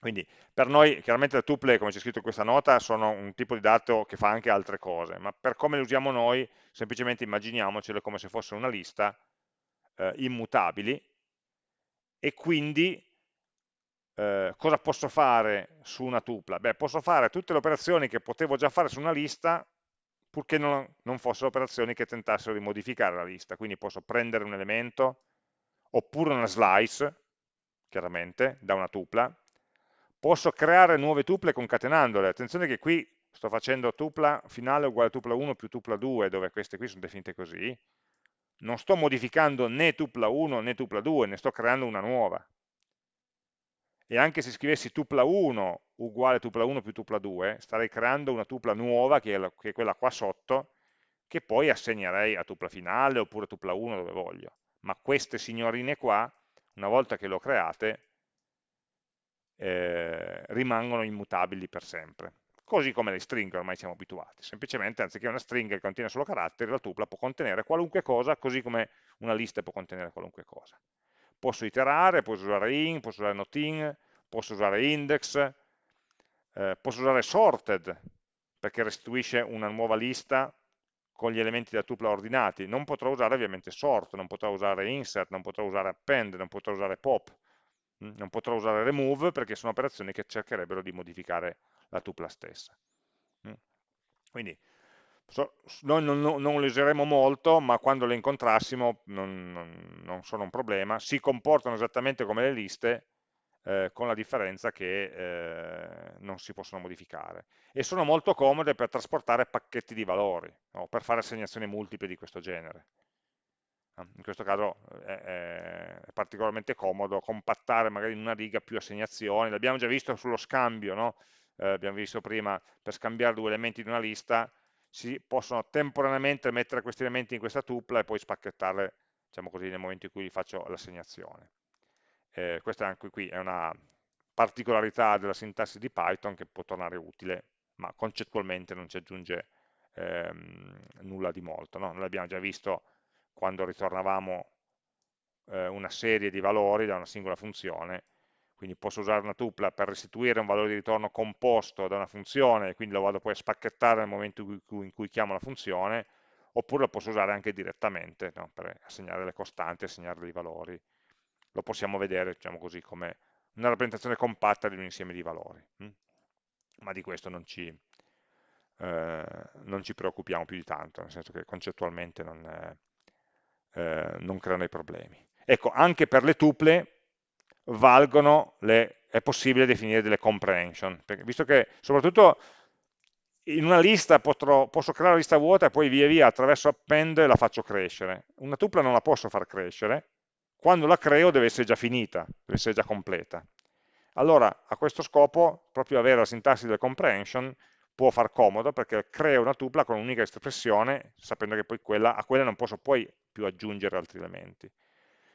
Quindi per noi chiaramente le tuple, come c'è scritto in questa nota, sono un tipo di dato che fa anche altre cose, ma per come le usiamo noi, semplicemente immaginiamocele come se fosse una lista eh, immutabili e quindi eh, cosa posso fare su una tupla? Beh, posso fare tutte le operazioni che potevo già fare su una lista purché non, non fossero operazioni che tentassero di modificare la lista, quindi posso prendere un elemento oppure una slice, chiaramente, da una tupla, posso creare nuove tuple concatenandole, attenzione che qui sto facendo tupla finale uguale tupla 1 più tupla 2, dove queste qui sono definite così, non sto modificando né tupla 1 né tupla 2, ne sto creando una nuova. E anche se scrivessi tupla 1 uguale tupla 1 più tupla 2, starei creando una tupla nuova, che è, la, che è quella qua sotto, che poi assegnerei a tupla finale oppure tupla 1 dove voglio. Ma queste signorine qua, una volta che le ho create, eh, rimangono immutabili per sempre. Così come le stringhe ormai siamo abituati. Semplicemente anziché una stringa che contiene solo caratteri, la tupla può contenere qualunque cosa, così come una lista può contenere qualunque cosa. Posso iterare, posso usare in, posso usare not in, posso usare index, eh, posso usare sorted, perché restituisce una nuova lista con gli elementi della tupla ordinati. Non potrò usare ovviamente sort, non potrò usare insert, non potrò usare append, non potrò usare pop, non potrò usare remove perché sono operazioni che cercherebbero di modificare la tupla stessa. Quindi noi non, non, non, le useremo molto, ma quando le incontrassimo non, non, sono un problema, si comportano esattamente come le liste, eh, con la differenza che eh, non si possono modificare. E sono molto comode per trasportare pacchetti di valori, o per fare assegnazioni multiple di questo genere in questo caso è, è, particolarmente comodo compattare magari in una riga più assegnazioni, l'abbiamo già visto sullo scambio, no? eh, abbiamo visto prima, per scambiare due elementi di una lista, si possono temporaneamente mettere questi elementi in questa tupla e poi spacchettarle, diciamo così, nel momento in cui faccio l'assegnazione. Eh, questa anche qui è una particolarità della sintassi di Python che può tornare utile, ma concettualmente non ci aggiunge ehm, nulla di molto. No? L'abbiamo già visto quando ritornavamo eh, una serie di valori da una singola funzione, quindi posso usare una tupla per restituire un valore di ritorno composto da una funzione, quindi lo vado poi a spacchettare nel momento in cui, in cui chiamo la funzione, oppure lo posso usare anche direttamente, no? per assegnare le costanti, assegnare dei valori. Lo possiamo vedere, diciamo così, come una rappresentazione compatta di un insieme di valori. Hm? Ma di questo non ci, eh, non ci preoccupiamo più di tanto, nel senso che concettualmente non, è, eh, non creano i problemi. Ecco, anche per le tuple le, è possibile definire delle comprehension, perché, visto che soprattutto in una lista potrò, posso creare una lista vuota e poi via via attraverso append la faccio crescere. Una tupla non la posso far crescere, quando la creo deve essere già finita, deve essere già completa. Allora, a questo scopo, proprio avere la sintassi delle comprehension può far comodo perché creo una tupla con un'unica espressione, sapendo che poi quella, a quella non posso poi più aggiungere altri elementi.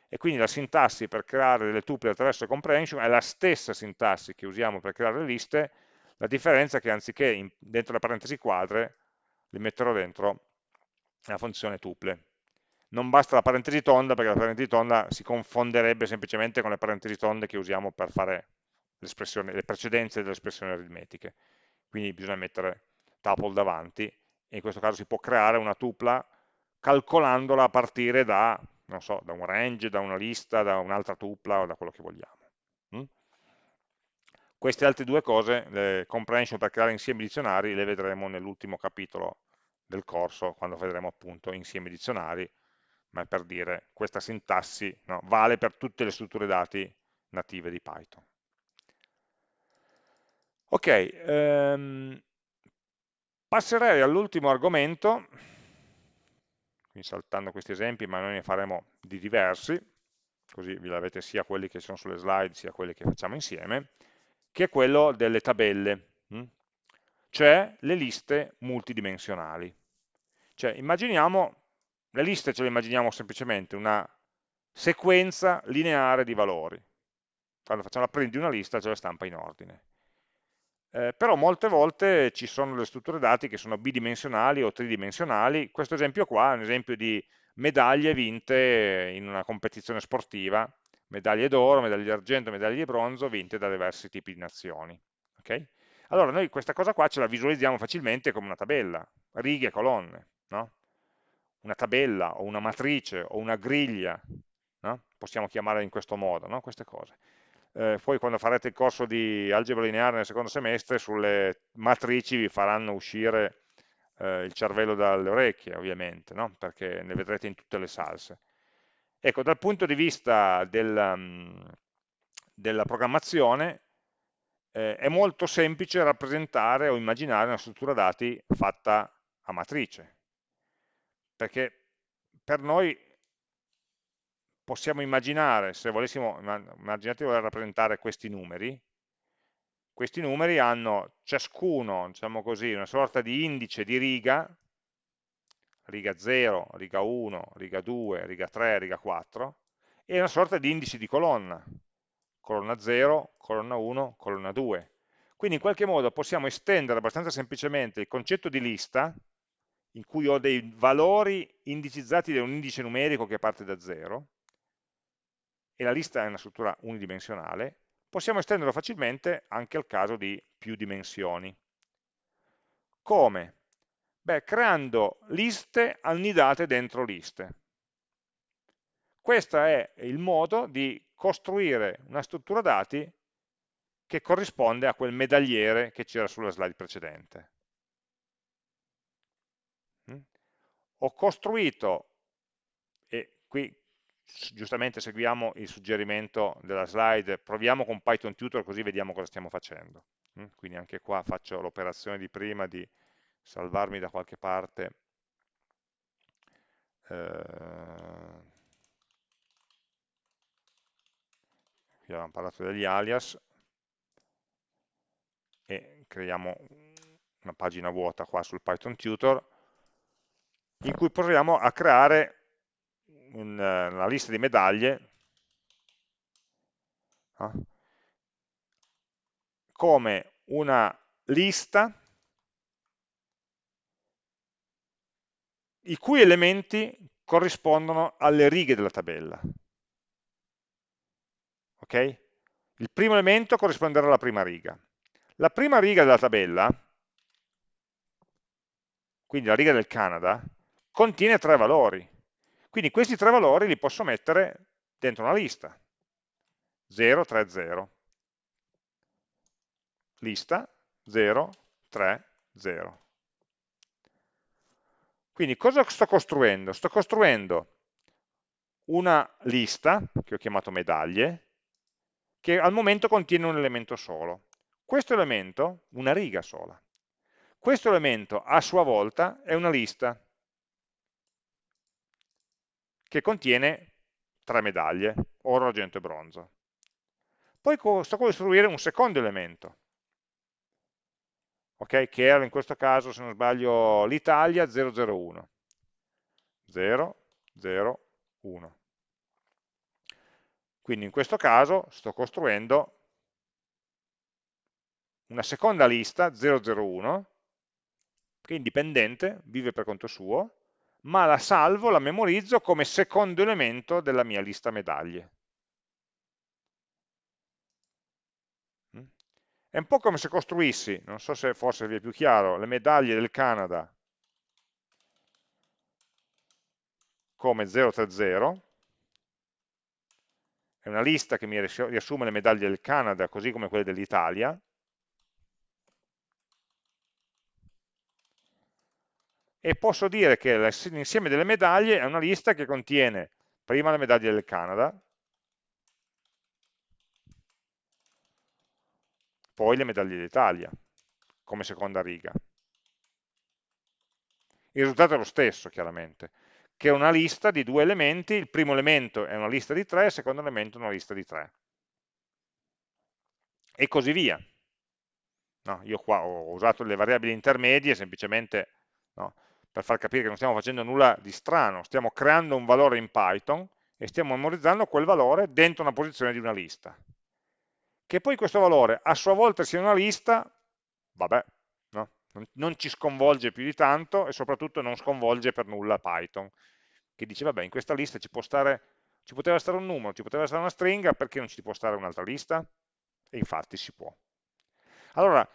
E quindi la sintassi per creare delle tuple attraverso comprehension è la stessa sintassi che usiamo per creare le liste, la differenza è che anziché in, dentro le parentesi quadre, li metterò dentro la funzione tuple. Non basta la parentesi tonda perché la parentesi tonda si confonderebbe semplicemente con le parentesi tonde che usiamo per fare le precedenze delle espressioni aritmetiche quindi bisogna mettere tuple davanti, e in questo caso si può creare una tupla calcolandola a partire da, so, da un range, da una lista, da un'altra tupla o da quello che vogliamo. Mm? Queste altre due cose, le comprehension per creare insiemi dizionari, le vedremo nell'ultimo capitolo del corso, quando vedremo appunto insiemi dizionari, ma è per dire questa sintassi no, vale per tutte le strutture dati native di Python. Ok, ehm, passerei all'ultimo argomento, quindi saltando questi esempi, ma noi ne faremo di diversi, così vi avete sia quelli che sono sulle slide sia quelli che facciamo insieme, che è quello delle tabelle, hm? cioè le liste multidimensionali. Cioè, immaginiamo, le liste ce le immaginiamo semplicemente una sequenza lineare di valori. Quando facciamo la print di una lista ce la stampa in ordine eh, però molte volte ci sono le strutture dati che sono bidimensionali o tridimensionali, questo esempio qua è un esempio di medaglie vinte in una competizione sportiva, medaglie d'oro, medaglie d'argento, medaglie di bronzo vinte da diversi tipi di nazioni. Okay? Allora noi questa cosa qua ce la visualizziamo facilmente come una tabella, righe colonne, no? una tabella o una matrice o una griglia, no? possiamo chiamarla in questo modo, no? queste cose. Eh, poi quando farete il corso di algebra lineare nel secondo semestre, sulle matrici vi faranno uscire eh, il cervello dalle orecchie, ovviamente, perché ne vedrete in tutte le salse. Ecco, dal punto di vista del, mm, della programmazione, eh, è molto semplice rappresentare o immaginare una struttura dati fatta a matrice, perché per noi possiamo immaginare, se volessimo, immaginate di voler rappresentare questi numeri, questi numeri hanno ciascuno, diciamo così, una sorta di indice di riga, riga 0, riga 1, riga 2, riga 3, riga 4, e una sorta di indice di colonna, colonna 0, colonna 1, colonna 2. Quindi in qualche modo possiamo estendere abbastanza semplicemente il concetto di lista, in cui ho dei valori indicizzati da un indice numerico che parte da 0, e la lista è una struttura unidimensionale, possiamo estenderlo facilmente anche al caso di più dimensioni. Come? Beh, creando liste annidate dentro liste. Questo è il modo di costruire una struttura dati che corrisponde a quel medagliere che c'era sulla slide precedente. Mm? Ho costruito, e qui giustamente seguiamo il suggerimento della slide, proviamo con Python Tutor così vediamo cosa stiamo facendo. Mm? Quindi anche qua faccio l'operazione di prima di salvarmi da qualche parte eh, qui avevamo parlato degli alias e creiamo una pagina vuota qua sul Python Tutor in cui proviamo a creare una, una lista di medaglie no? come una lista i cui elementi corrispondono alle righe della tabella ok? Il primo elemento corrisponderà alla prima riga. La prima riga della tabella, quindi la riga del Canada, contiene tre valori. Quindi questi tre valori li posso mettere dentro una lista. 0, 3, 0. Lista 0, 3, 0. Quindi cosa sto costruendo? Sto costruendo una lista, che ho chiamato medaglie, che al momento contiene un elemento solo. Questo elemento, una riga sola. Questo elemento a sua volta è una lista che contiene tre medaglie, oro, argento e bronzo. Poi sto costruire un secondo elemento, okay, che era in questo caso, se non sbaglio, l'Italia 001. 0, 0, 1. Quindi in questo caso sto costruendo una seconda lista 001 che è indipendente, vive per conto suo, ma la salvo, la memorizzo come secondo elemento della mia lista medaglie. Mm? È un po' come se costruissi, non so se forse vi è più chiaro, le medaglie del Canada come 030 è una lista che mi riassume le medaglie del Canada così come quelle dell'Italia, e posso dire che l'insieme delle medaglie è una lista che contiene prima le medaglie del Canada, poi le medaglie d'Italia, come seconda riga. Il risultato è lo stesso, chiaramente che è una lista di due elementi, il primo elemento è una lista di tre, il secondo elemento è una lista di tre. E così via. No, io qua ho usato le variabili intermedie semplicemente no, per far capire che non stiamo facendo nulla di strano, stiamo creando un valore in Python e stiamo memorizzando quel valore dentro una posizione di una lista. Che poi questo valore a sua volta sia una lista, vabbè, non ci sconvolge più di tanto e soprattutto non sconvolge per nulla Python, che dice vabbè in questa lista ci stare Ci poteva stare un numero, ci poteva stare una stringa, perché non ci può stare un'altra lista? E infatti si può. Allora,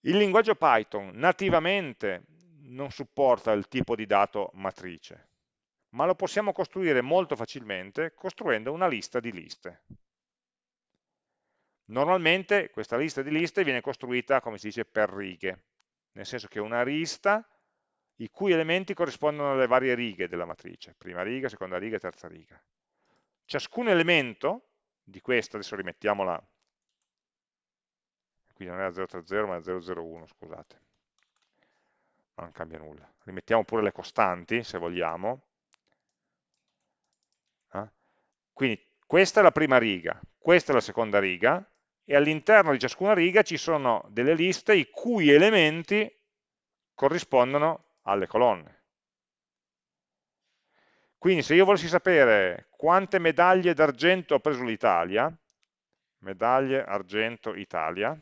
il linguaggio Python nativamente non supporta il tipo di dato matrice, ma lo possiamo costruire molto facilmente costruendo una lista di liste. Normalmente questa lista di liste viene costruita, come si dice, per righe, nel senso che una lista i cui elementi corrispondono alle varie righe della matrice, prima riga, seconda riga, terza riga. Ciascun elemento di questa, adesso rimettiamola, qui non è 030 ma è 001, scusate, non cambia nulla. Rimettiamo pure le costanti, se vogliamo. Eh? Quindi questa è la prima riga, questa è la seconda riga, e all'interno di ciascuna riga ci sono delle liste i cui elementi corrispondono alle colonne. Quindi se io volessi sapere quante medaglie d'argento ha preso l'Italia, medaglie argento Italia,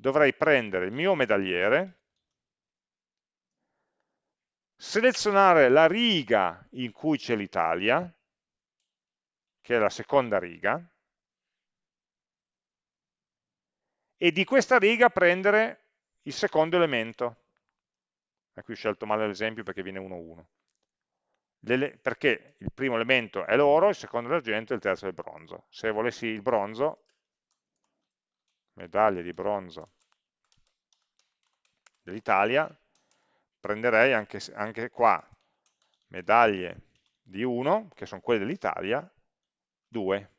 dovrei prendere il mio medagliere, selezionare la riga in cui c'è l'Italia, che è la seconda riga, e di questa riga prendere il secondo elemento. E qui ho scelto male l'esempio perché viene 1, 1. Perché il primo elemento è l'oro, il secondo è l'argento e il terzo è il bronzo. Se volessi il bronzo, medaglie di bronzo dell'Italia, prenderei anche, anche qua medaglie di 1, che sono quelle dell'Italia, 2.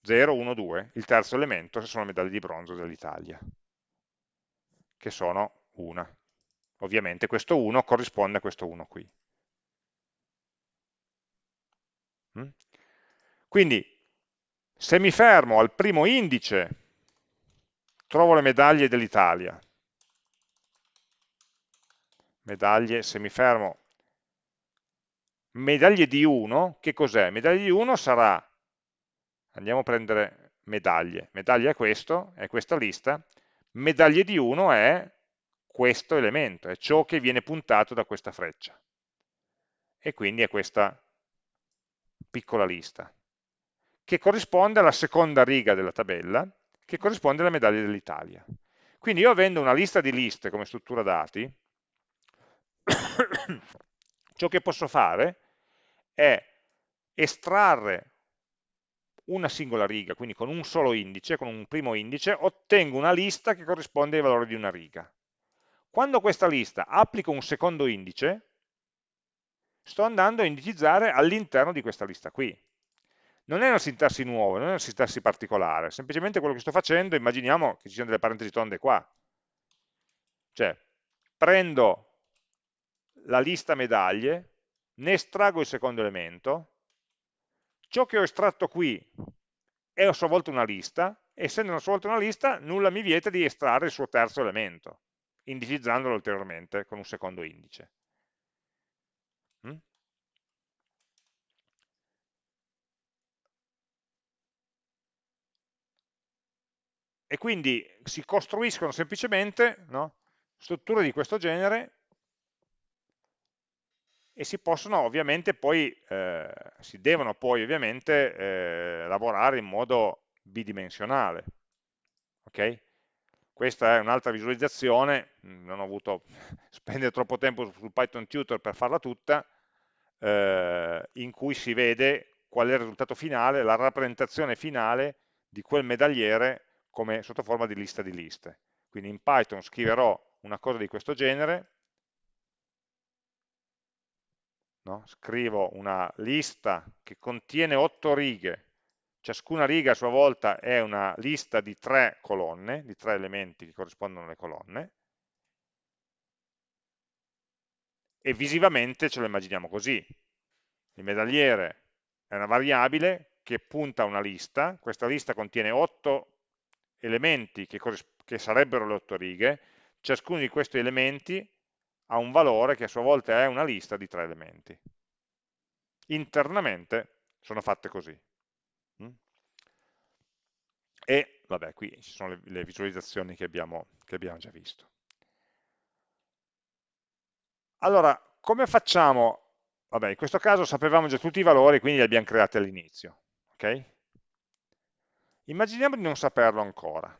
0, 1, 2, il terzo elemento sono le medaglie di bronzo dell'Italia, che sono una. Ovviamente questo 1 corrisponde a questo 1 qui. Mm? Quindi, se mi fermo al primo indice, trovo le medaglie dell'Italia. Medaglie, se mi fermo, medaglie di 1, che cos'è? Medaglie di 1 sarà andiamo a prendere medaglie, medaglia è questo, è questa lista, medaglie di 1 è questo elemento, è ciò che viene puntato da questa freccia. E quindi è questa piccola lista, che corrisponde alla seconda riga della tabella, che corrisponde alle medaglie dell'Italia. Quindi io avendo una lista di liste come struttura dati, ciò che posso fare è estrarre una singola riga, quindi con un solo indice, con un primo indice, ottengo una lista che corrisponde ai valori di una riga. Quando questa lista applico un secondo indice, sto andando a indicizzare all'interno di questa lista qui. Non è una sintassi nuova, non è una sintassi particolare, semplicemente quello che sto facendo, immaginiamo che ci siano delle parentesi tonde qua. Cioè, prendo la lista medaglie, ne estraggo il secondo elemento, Ciò che ho estratto qui è a sua volta una lista, essendo a sua volta una lista, nulla mi vieta di estrarre il suo terzo elemento, indicizzandolo ulteriormente con un secondo indice. E quindi si costruiscono semplicemente no, strutture di questo genere e si possono ovviamente poi, eh, si devono poi ovviamente eh, lavorare in modo bidimensionale. Ok? Questa è un'altra visualizzazione, non ho voluto spendere troppo tempo sul Python Tutor per farla tutta, eh, in cui si vede qual è il risultato finale, la rappresentazione finale di quel medagliere come sotto forma di lista di liste. Quindi in Python scriverò una cosa di questo genere, no? scrivo una lista che contiene otto righe, ciascuna riga a sua volta è una lista di tre colonne, di tre elementi che corrispondono alle colonne, e visivamente ce lo immaginiamo così. Il medagliere è una variabile che punta a una lista, questa lista contiene otto elementi che, che sarebbero le otto righe, ciascuno di questi elementi ha un valore che a sua volta è una lista di tre elementi. Internamente sono fatte così. Mm? E, vabbè, qui ci sono le, le visualizzazioni che abbiamo, che abbiamo già visto. Allora, come facciamo? Vabbè, in questo caso sapevamo già tutti i valori, quindi li abbiamo creati all'inizio. Okay? Immaginiamo di non saperlo ancora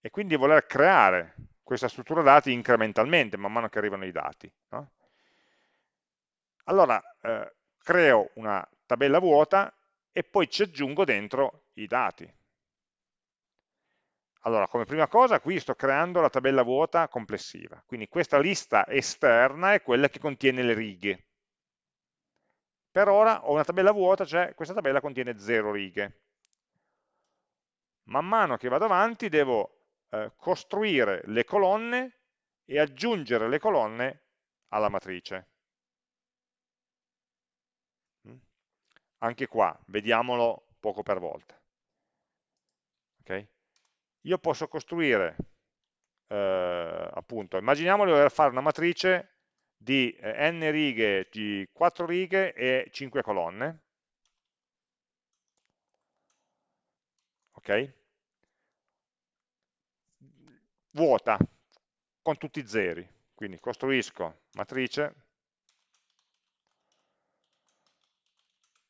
e quindi voler creare questa struttura dati incrementalmente man mano che arrivano i dati. No? Allora, eh, creo una tabella vuota e poi ci aggiungo dentro i dati. Allora, come prima cosa, qui sto creando la tabella vuota complessiva, quindi questa lista esterna è quella che contiene le righe. Per ora ho una tabella vuota, cioè questa tabella contiene 0 righe. Man mano che vado avanti devo eh, costruire le colonne e aggiungere le colonne alla matrice. Mm? Anche qua, vediamolo poco per volta. Okay? Io posso costruire, eh, appunto, immaginiamo di voler fare una matrice di eh, n righe, di 4 righe e 5 colonne. Ok? vuota, con tutti i zeri. Quindi costruisco matrice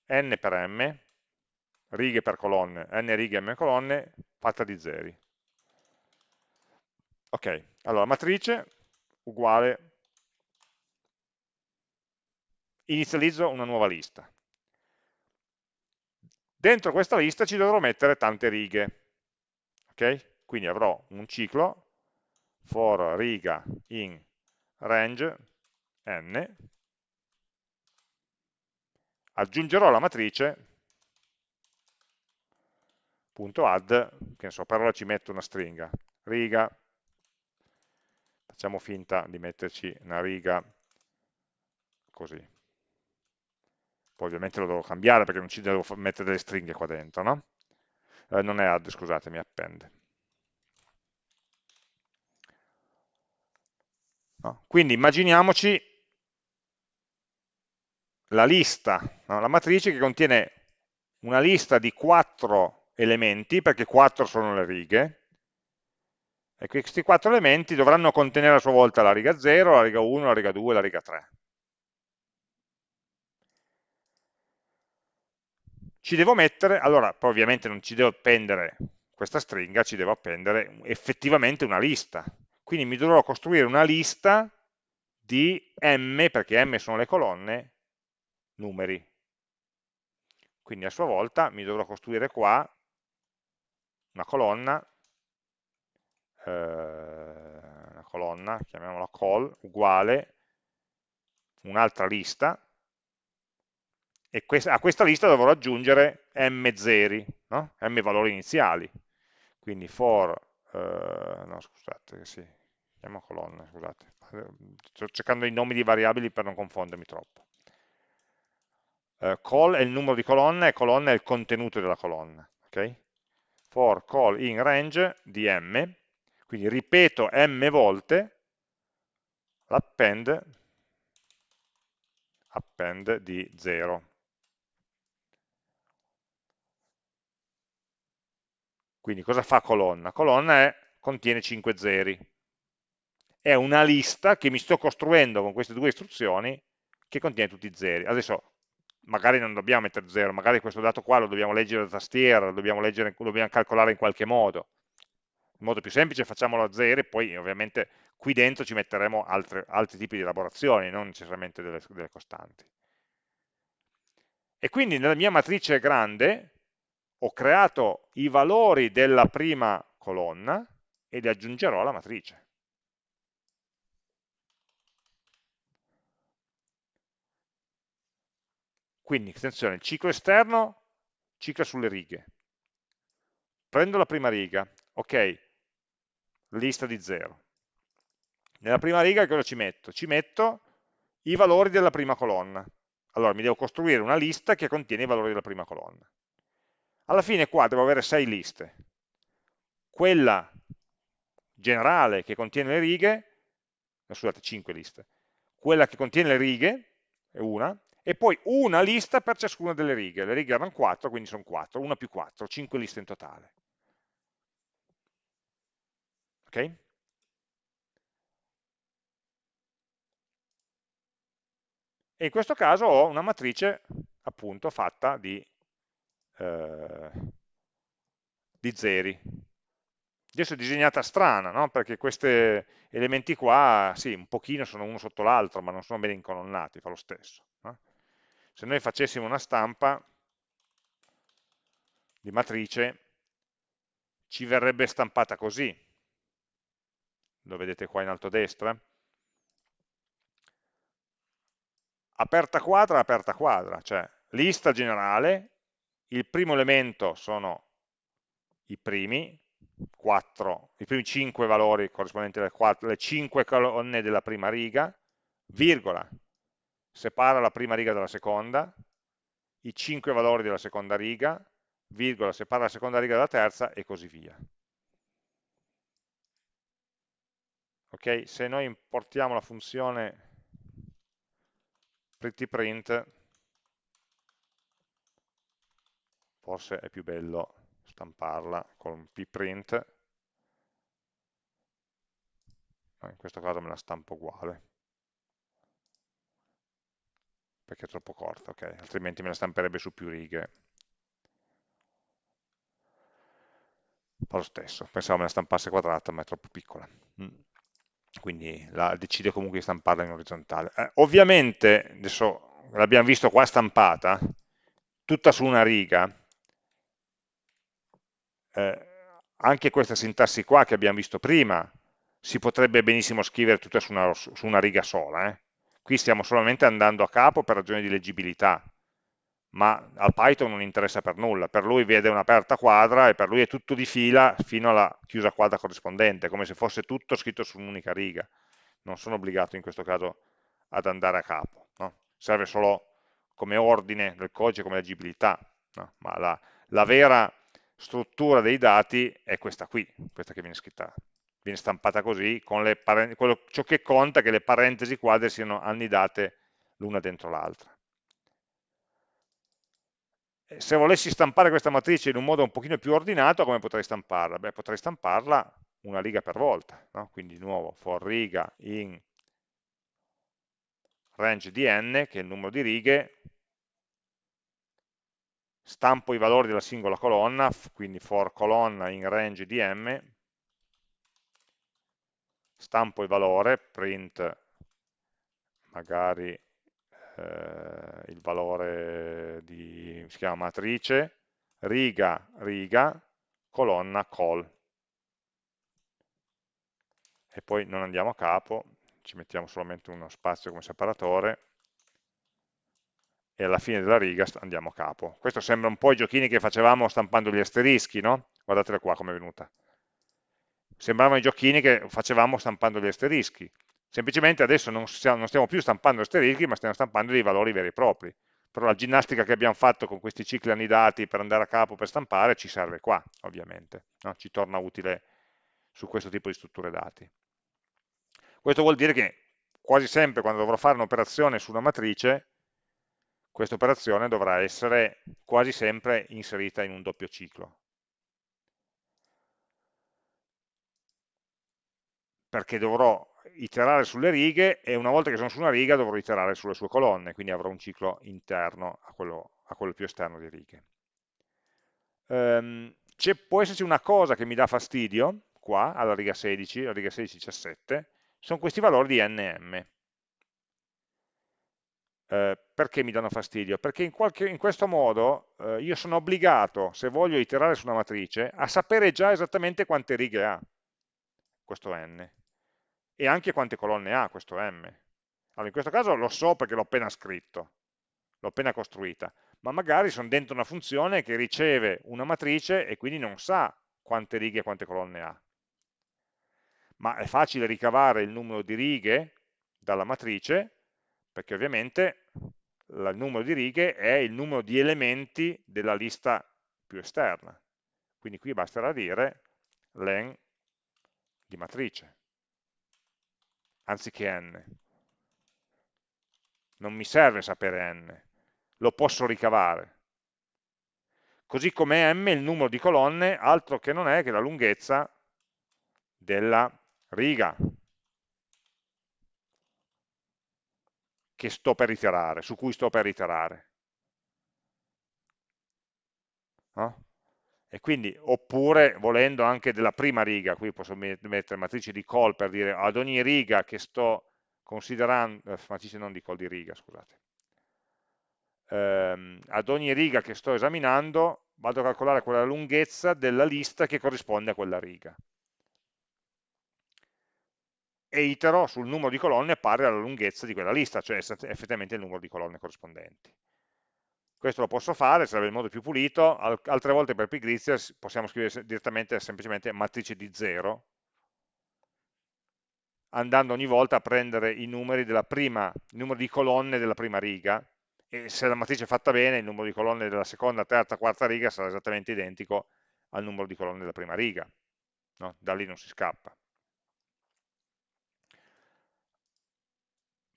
n per m, righe per colonne, n righe m colonne, fatta di zeri. Ok, allora matrice uguale, inizializzo una nuova lista. Dentro questa lista ci dovrò mettere tante righe. Ok? Quindi avrò un ciclo for riga in range n, aggiungerò la matrice punto add, che ne so, per ora ci metto una stringa, riga, facciamo finta di metterci una riga così. Poi ovviamente lo devo cambiare perché non ci devo mettere delle stringhe qua dentro, no? Eh, non è add, scusatemi, append. No? Quindi immaginiamoci la lista, no? la matrice che contiene una lista di quattro elementi, perché quattro sono le righe, e questi quattro elementi dovranno contenere a sua volta la riga 0, la riga 1, la riga 2 la riga 3. Ci devo mettere, allora poi ovviamente non ci devo appendere questa stringa, ci devo appendere effettivamente una lista, quindi mi dovrò costruire una lista di m, perché m sono le colonne, numeri. Quindi a sua volta mi dovrò costruire qua una colonna, eh, una colonna, chiamiamola call, uguale, un'altra lista, e a questa lista dovrò aggiungere m zeri, no? m valori iniziali. Quindi for eh, no scusate, sì, chiamo colonna, scusate, sto cercando i nomi di variabili per non confondermi troppo. Uh, call è il numero di colonna e colonna è il contenuto della colonna, ok? For call in range di m, quindi ripeto m volte l'append append di 0. Quindi cosa fa colonna? Colonna è, contiene 5 zeri. È una lista che mi sto costruendo con queste due istruzioni che contiene tutti i zeri. Adesso magari non dobbiamo mettere 0, magari questo dato qua lo dobbiamo leggere da tastiera, lo dobbiamo, leggere, lo dobbiamo calcolare in qualche modo. In modo più semplice facciamolo a 0 e poi ovviamente qui dentro ci metteremo altre, altri tipi di elaborazioni, non necessariamente delle, delle costanti. E quindi nella mia matrice grande ho creato i valori della prima colonna e li aggiungerò alla matrice. Quindi, attenzione, il ciclo esterno cicla sulle righe. Prendo la prima riga, ok, lista di 0. Nella prima riga cosa ci metto? Ci metto i valori della prima colonna. Allora mi devo costruire una lista che contiene i valori della prima colonna. Alla fine qua devo avere sei liste. Quella generale che contiene le righe, eh, scusate, 5 liste, quella che contiene le righe è una, e poi una lista per ciascuna delle righe. Le righe erano 4, quindi sono 4, 1 più 4, 5 liste in totale. Ok? e in questo caso ho una matrice appunto fatta di, eh, di zeri. Adesso è disegnata strana, no? perché questi elementi qua, sì, un pochino sono uno sotto l'altro, ma non sono ben incolonnati, fa lo stesso. No? Se noi facessimo una stampa di matrice, ci verrebbe stampata così. Lo vedete qua in alto a destra? aperta quadra, aperta quadra, cioè lista generale, il primo elemento sono i primi, 4, i primi 5 valori corrispondenti alle, 4, alle 5 colonne della prima riga, virgola, separa la prima riga dalla seconda, i 5 valori della seconda riga, virgola, separa la seconda riga dalla terza e così via. Ok, se noi importiamo la funzione prettyprint forse è più bello stamparla con pprint. No, in questo caso me la stampo uguale. Perché è troppo corta, ok, altrimenti me la stamperebbe su più righe. Fa lo stesso, pensavo me la stampasse quadrata ma è troppo piccola. Mm. Quindi la, decide comunque di stamparla in orizzontale. Eh, ovviamente, adesso l'abbiamo visto qua stampata, tutta su una riga, eh, anche questa sintassi qua che abbiamo visto prima, si potrebbe benissimo scrivere tutta su una, su una riga sola. Eh. Qui stiamo solamente andando a capo per ragioni di leggibilità, ma al Python non interessa per nulla, per lui vede un'aperta quadra e per lui è tutto di fila fino alla chiusa quadra corrispondente, come se fosse tutto scritto su un'unica riga. Non sono obbligato in questo caso ad andare a capo, no? serve solo come ordine del codice, come leggibilità, no? ma la, la, vera struttura dei dati è questa qui, questa che viene scritta, viene stampata così, con le quello, ciò che conta è che le parentesi quadre siano annidate l'una dentro l'altra se volessi stampare questa matrice in un modo un pochino più ordinato, come potrei stamparla? Beh, potrei stamparla una riga per volta, no? quindi di nuovo for riga in range di n, che è il numero di righe, stampo i valori della singola colonna, quindi for colonna in range di m, stampo il valore, print magari eh, il valore di, si chiama matrice, riga, riga, colonna, col. E poi non andiamo a capo, ci mettiamo solamente uno spazio come separatore e alla fine della riga andiamo a capo. Questo sembra un po' i giochini che facevamo stampando gli asterischi, no? Guardatela qua come è venuta. Sembravano i giochini che facevamo stampando gli asterischi semplicemente adesso non stiamo, più stampando asterischi, ma stiamo stampando dei valori veri e propri. Però la ginnastica che abbiamo fatto con questi cicli annidati per andare a capo per stampare ci serve qua, ovviamente, no? ci torna utile su questo tipo di strutture dati. Questo vuol dire che quasi sempre quando dovrò fare un'operazione su una matrice, questa operazione dovrà essere quasi sempre inserita in un doppio ciclo. Perché dovrò iterare sulle righe e una volta che sono su una riga dovrò iterare sulle sue colonne, quindi avrò un ciclo interno a quello, a quello più esterno di righe. Um, può esserci una cosa che mi dà fastidio, qua, alla riga 16, alla riga 16-17, sono questi valori di nm. Eh, perché mi danno fastidio? Perché in, qualche, in questo modo eh, io sono obbligato, se voglio iterare su una matrice, a sapere già esattamente quante righe ha questo n e anche quante colonne ha questo M. Allora, in questo caso lo so perché l'ho appena scritto, l'ho appena costruita, ma magari sono dentro una funzione che riceve una matrice e quindi non sa quante righe e quante colonne ha. Ma è facile ricavare il numero di righe dalla matrice, perché ovviamente il numero di righe è il numero di elementi della lista più esterna. Quindi qui basterà dire len di matrice anziché n. Non mi serve sapere n, lo posso ricavare. Così come m il numero di colonne, altro che non è che la lunghezza della riga, che sto per iterare, su cui sto per iterare. No? E quindi, oppure, volendo anche della prima riga, qui posso mettere matrice di call per dire ad ogni riga che sto considerando, eh, matrice non di call di riga, scusate, ehm, ad ogni riga che sto esaminando vado a calcolare quella lunghezza della lista che corrisponde a quella riga e itero sul numero di colonne pari alla lunghezza di quella lista, cioè effettivamente il numero di colonne corrispondenti. Questo lo posso fare, sarebbe il modo più pulito, altre volte per pigrizia possiamo scrivere direttamente semplicemente matrice di 0, andando ogni volta a prendere i numeri prima, il numero di colonne della prima riga, e se la matrice è fatta bene, il numero di colonne della seconda, terza, quarta riga sarà esattamente identico al numero di colonne della prima riga. No? Da lì non si scappa.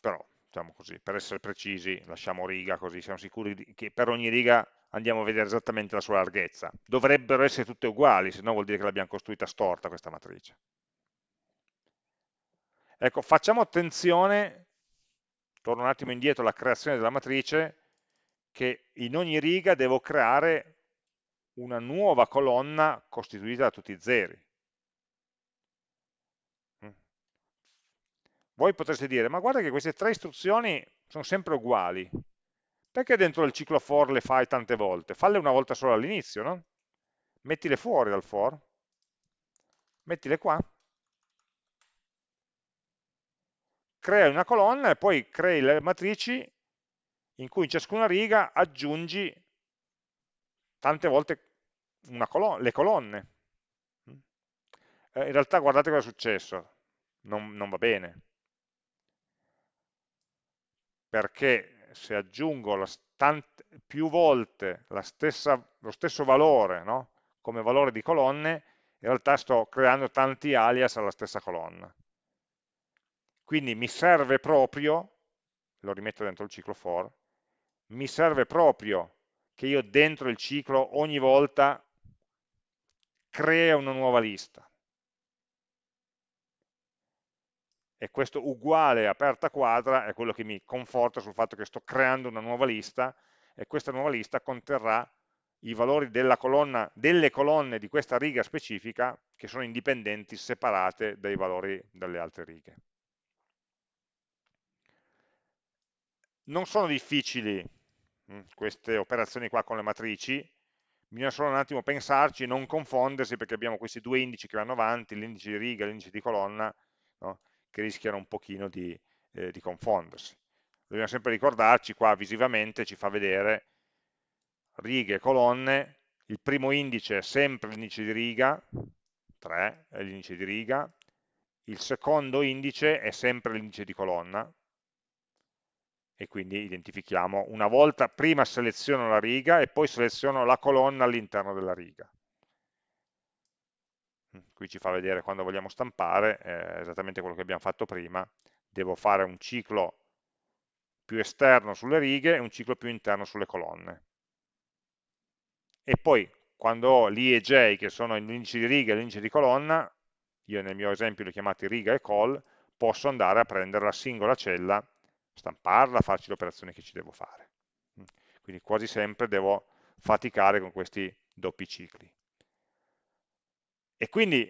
Però diciamo così, per essere precisi lasciamo riga così siamo sicuri che per ogni riga andiamo a vedere esattamente la sua larghezza. Dovrebbero essere tutte uguali, se no vuol dire che l'abbiamo costruita storta questa matrice. Ecco, facciamo attenzione, torno un attimo indietro alla creazione della matrice, che in ogni riga devo creare una nuova colonna costituita da tutti i zeri. Voi potreste dire, ma guarda che queste tre istruzioni sono sempre uguali, perché dentro il ciclo for le fai tante volte? Falle una volta solo all'inizio, no? Mettile fuori dal for, mettile qua, crea una colonna e poi crei le matrici in cui in ciascuna riga aggiungi tante volte colonna, le colonne. Eh, in realtà guardate cosa è successo, non, non va bene, perché se aggiungo più volte stessa, lo stesso valore no? come valore di colonne, in realtà sto creando tanti alias alla stessa colonna. Quindi mi serve proprio, lo rimetto dentro il ciclo for, mi serve proprio che io dentro il ciclo ogni volta crea una nuova lista. E questo uguale aperta quadra è quello che mi conforta sul fatto che sto creando una nuova lista e questa nuova lista conterrà i valori colonna, delle colonne di questa riga specifica che sono indipendenti, separate dai valori delle altre righe. Non sono difficili hm, queste operazioni qua con le matrici, bisogna solo un attimo pensarci e non confondersi perché abbiamo questi due indici che vanno avanti, l'indice di riga e l'indice di colonna, no? Che rischiano un pochino di, eh, di confondersi. Dobbiamo sempre ricordarci, qua visivamente ci fa vedere righe e colonne, il primo indice è sempre l'indice di riga, 3 è l'indice di riga, il secondo indice è sempre l'indice di colonna, e quindi identifichiamo una volta, prima seleziono la riga e poi seleziono la colonna all'interno della riga qui ci fa vedere quando vogliamo stampare, eh, esattamente quello che abbiamo fatto prima, devo fare un ciclo più esterno sulle righe e un ciclo più interno sulle colonne. E poi quando ho l'I e J, che sono l'indice di riga e l'indice di colonna, io nel mio esempio li ho chiamati riga e col, posso andare a prendere la singola cella, stamparla, farci le operazioni che ci devo fare. Quindi quasi sempre devo faticare con questi doppi cicli. E quindi,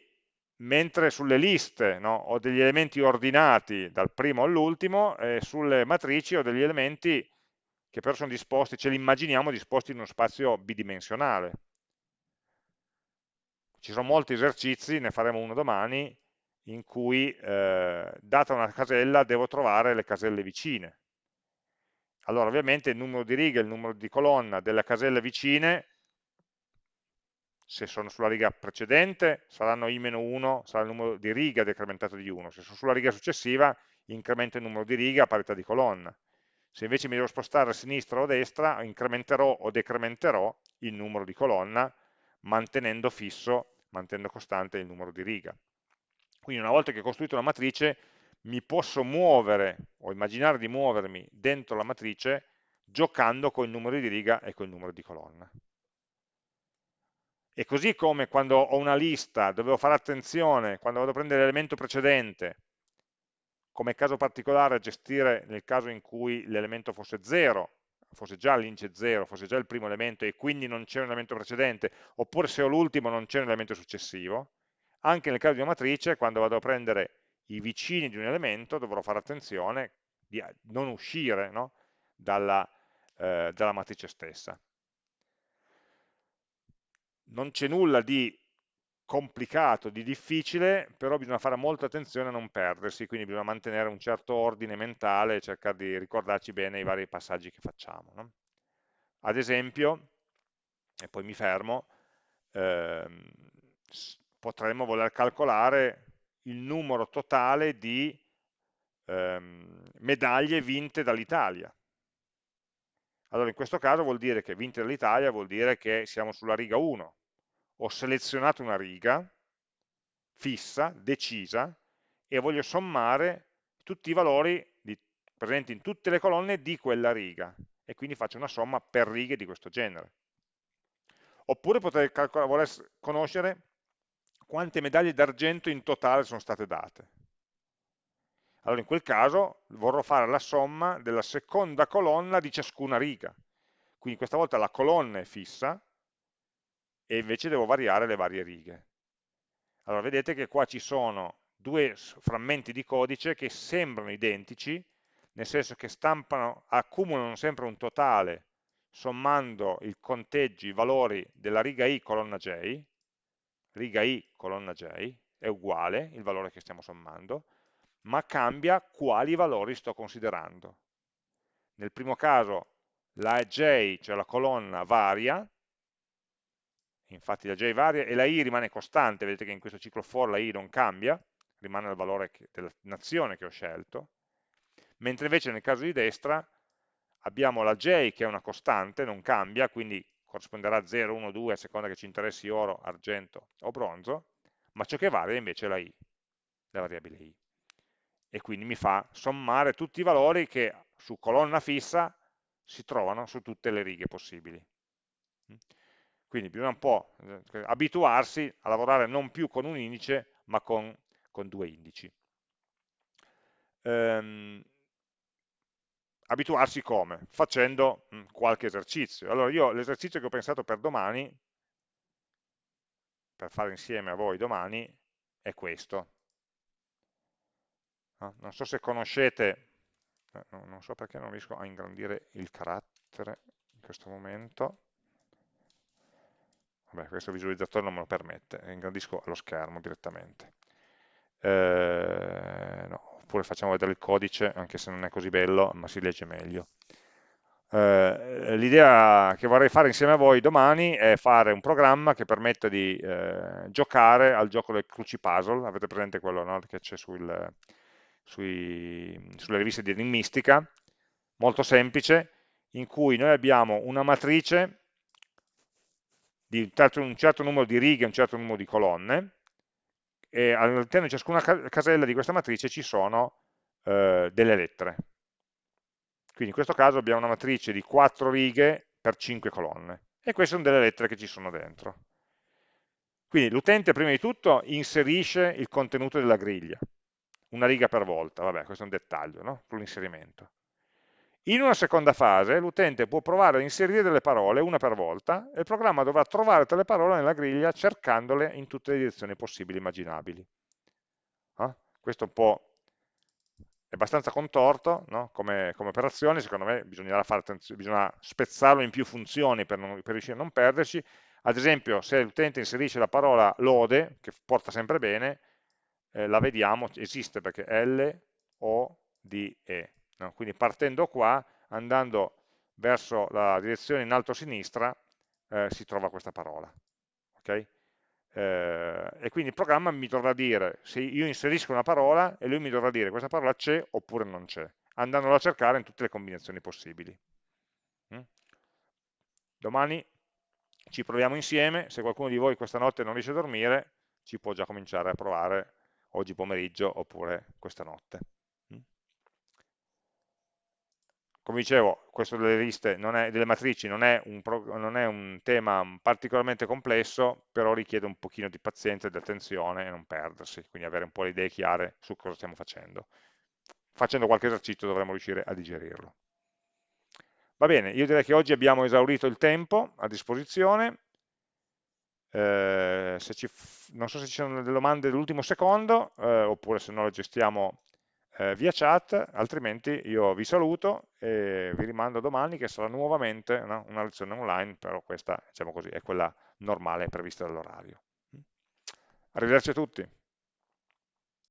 mentre sulle liste no, ho degli elementi ordinati dal primo all'ultimo, eh, sulle matrici ho degli elementi che però sono disposti, ce li immaginiamo disposti in uno spazio bidimensionale. Ci sono molti esercizi, ne faremo uno domani, in cui, eh, data una casella, devo trovare le caselle vicine. Allora, ovviamente il numero di righe il numero di colonna delle caselle vicine se sono sulla riga precedente saranno i-1, sarà il numero di riga decrementato di 1, se sono sulla riga successiva incremento il numero di riga a parità di colonna. Se invece mi devo spostare a sinistra o a destra, incrementerò o decrementerò il numero di colonna, mantenendo fisso, mantenendo costante il numero di riga. Quindi una volta che ho costruito una matrice, mi posso muovere o immaginare di muovermi dentro la matrice giocando con il numero di riga e con il numero di colonna. E così come quando ho una lista, dovevo fare attenzione, quando vado a prendere l'elemento precedente, come caso particolare gestire nel caso in cui l'elemento fosse 0, fosse già l'indice 0, fosse già il primo elemento e quindi non c'è un elemento precedente, oppure se ho l'ultimo non c'è un elemento successivo, anche nel caso di una matrice, quando vado a prendere i vicini di un elemento, dovrò fare attenzione di non uscire no? dalla, eh, dalla matrice stessa. Non c'è nulla di complicato, di difficile, però bisogna fare molta attenzione a non perdersi, quindi bisogna mantenere un certo ordine mentale e cercare di ricordarci bene i vari passaggi che facciamo. No? Ad esempio, e poi mi fermo, ehm, potremmo voler calcolare il numero totale di ehm, medaglie vinte dall'Italia. Allora in questo caso vuol dire che vinte dall'Italia vuol dire che siamo sulla riga 1, ho selezionato una riga fissa, decisa, e voglio sommare tutti i valori di, presenti in tutte le colonne di quella riga, e quindi faccio una somma per righe di questo genere. Oppure potrei voler conoscere quante medaglie d'argento in totale sono state date. Allora in quel caso vorrò fare la somma della seconda colonna di ciascuna riga. Quindi questa volta la colonna è fissa, e invece devo variare le varie righe. Allora vedete che qua ci sono due frammenti di codice che sembrano identici, nel senso che stampano, accumulano sempre un totale sommando i conteggi, i valori della riga i colonna j, riga i colonna j, è uguale il valore che stiamo sommando, ma cambia quali valori sto considerando. Nel primo caso la j, cioè la colonna, varia, infatti la j varia e la i rimane costante, vedete che in questo ciclo for la i non cambia, rimane il valore della nazione che ho scelto, mentre invece nel caso di destra abbiamo la j che è una costante, non cambia, quindi corrisponderà a 0, 1, 2 a seconda che ci interessi oro, argento o bronzo, ma ciò che varia invece è la i, la variabile i. E quindi mi fa sommare tutti i valori che su colonna fissa si trovano su tutte le righe possibili. Quindi bisogna un po' abituarsi a lavorare non più con un indice, ma con, con due indici. Ehm, abituarsi come? Facendo mm, qualche esercizio. Allora io l'esercizio che ho pensato per domani, per fare insieme a voi domani, è questo. No? Non so se conoscete, eh, non so perché non riesco a ingrandire il carattere in questo momento, Vabbè, questo visualizzatore non me lo permette, ingrandisco lo schermo direttamente. Eh, no, oppure facciamo vedere il codice, anche se non è così bello, ma si legge meglio. Eh, L'idea che vorrei fare insieme a voi domani è fare un programma che permetta di eh, giocare al gioco del cruci puzzle, avete presente quello no? che c'è sul, sulle riviste di enigmistica, molto semplice, in cui noi abbiamo una matrice di un certo numero di righe un certo numero di colonne, e all'interno di ciascuna casella di questa matrice ci sono eh, delle lettere. Quindi in questo caso abbiamo una matrice di 4 righe per 5 colonne, e queste sono delle lettere che ci sono dentro. Quindi l'utente prima di tutto inserisce il contenuto della griglia, una riga per volta, vabbè questo è un dettaglio no? sull'inserimento. In una seconda fase l'utente può provare ad inserire delle parole una per volta e il programma dovrà trovare quelle parole nella griglia cercandole in tutte le direzioni possibili e immaginabili. Eh? Questo un po' è abbastanza contorto no? come, come, operazione, secondo me bisognerà bisogna spezzarlo in più funzioni per, non, per riuscire a non perderci. Ad esempio se l'utente inserisce la parola lode, che porta sempre bene, eh, la vediamo, esiste perché L, O, D, E No? Quindi partendo qua, andando verso la direzione in alto a sinistra, eh, si trova questa parola. Okay? Eh, e quindi il programma mi dovrà dire, se io inserisco una parola, e lui mi dovrà dire questa parola c'è oppure non c'è, andandola a cercare in tutte le combinazioni possibili. Mm? Domani ci proviamo insieme, se qualcuno di voi questa notte non riesce a dormire, ci può già cominciare a provare oggi pomeriggio oppure questa notte. come dicevo, questo delle liste, è, delle matrici non è, un, non è, un, tema particolarmente complesso, però richiede un pochino di pazienza e di attenzione e non perdersi, quindi avere un po' le idee chiare su cosa stiamo facendo. facendo qualche esercizio dovremo riuscire a digerirlo. Va bene, io direi che oggi abbiamo esaurito il tempo a disposizione, eh, ci, non so se ci sono delle domande dell'ultimo secondo, eh, oppure se no le gestiamo eh, via chat, altrimenti io vi saluto e vi rimando domani che sarà nuovamente no, una lezione online, però questa diciamo così, è quella normale prevista dall'orario. Arrivederci a tutti.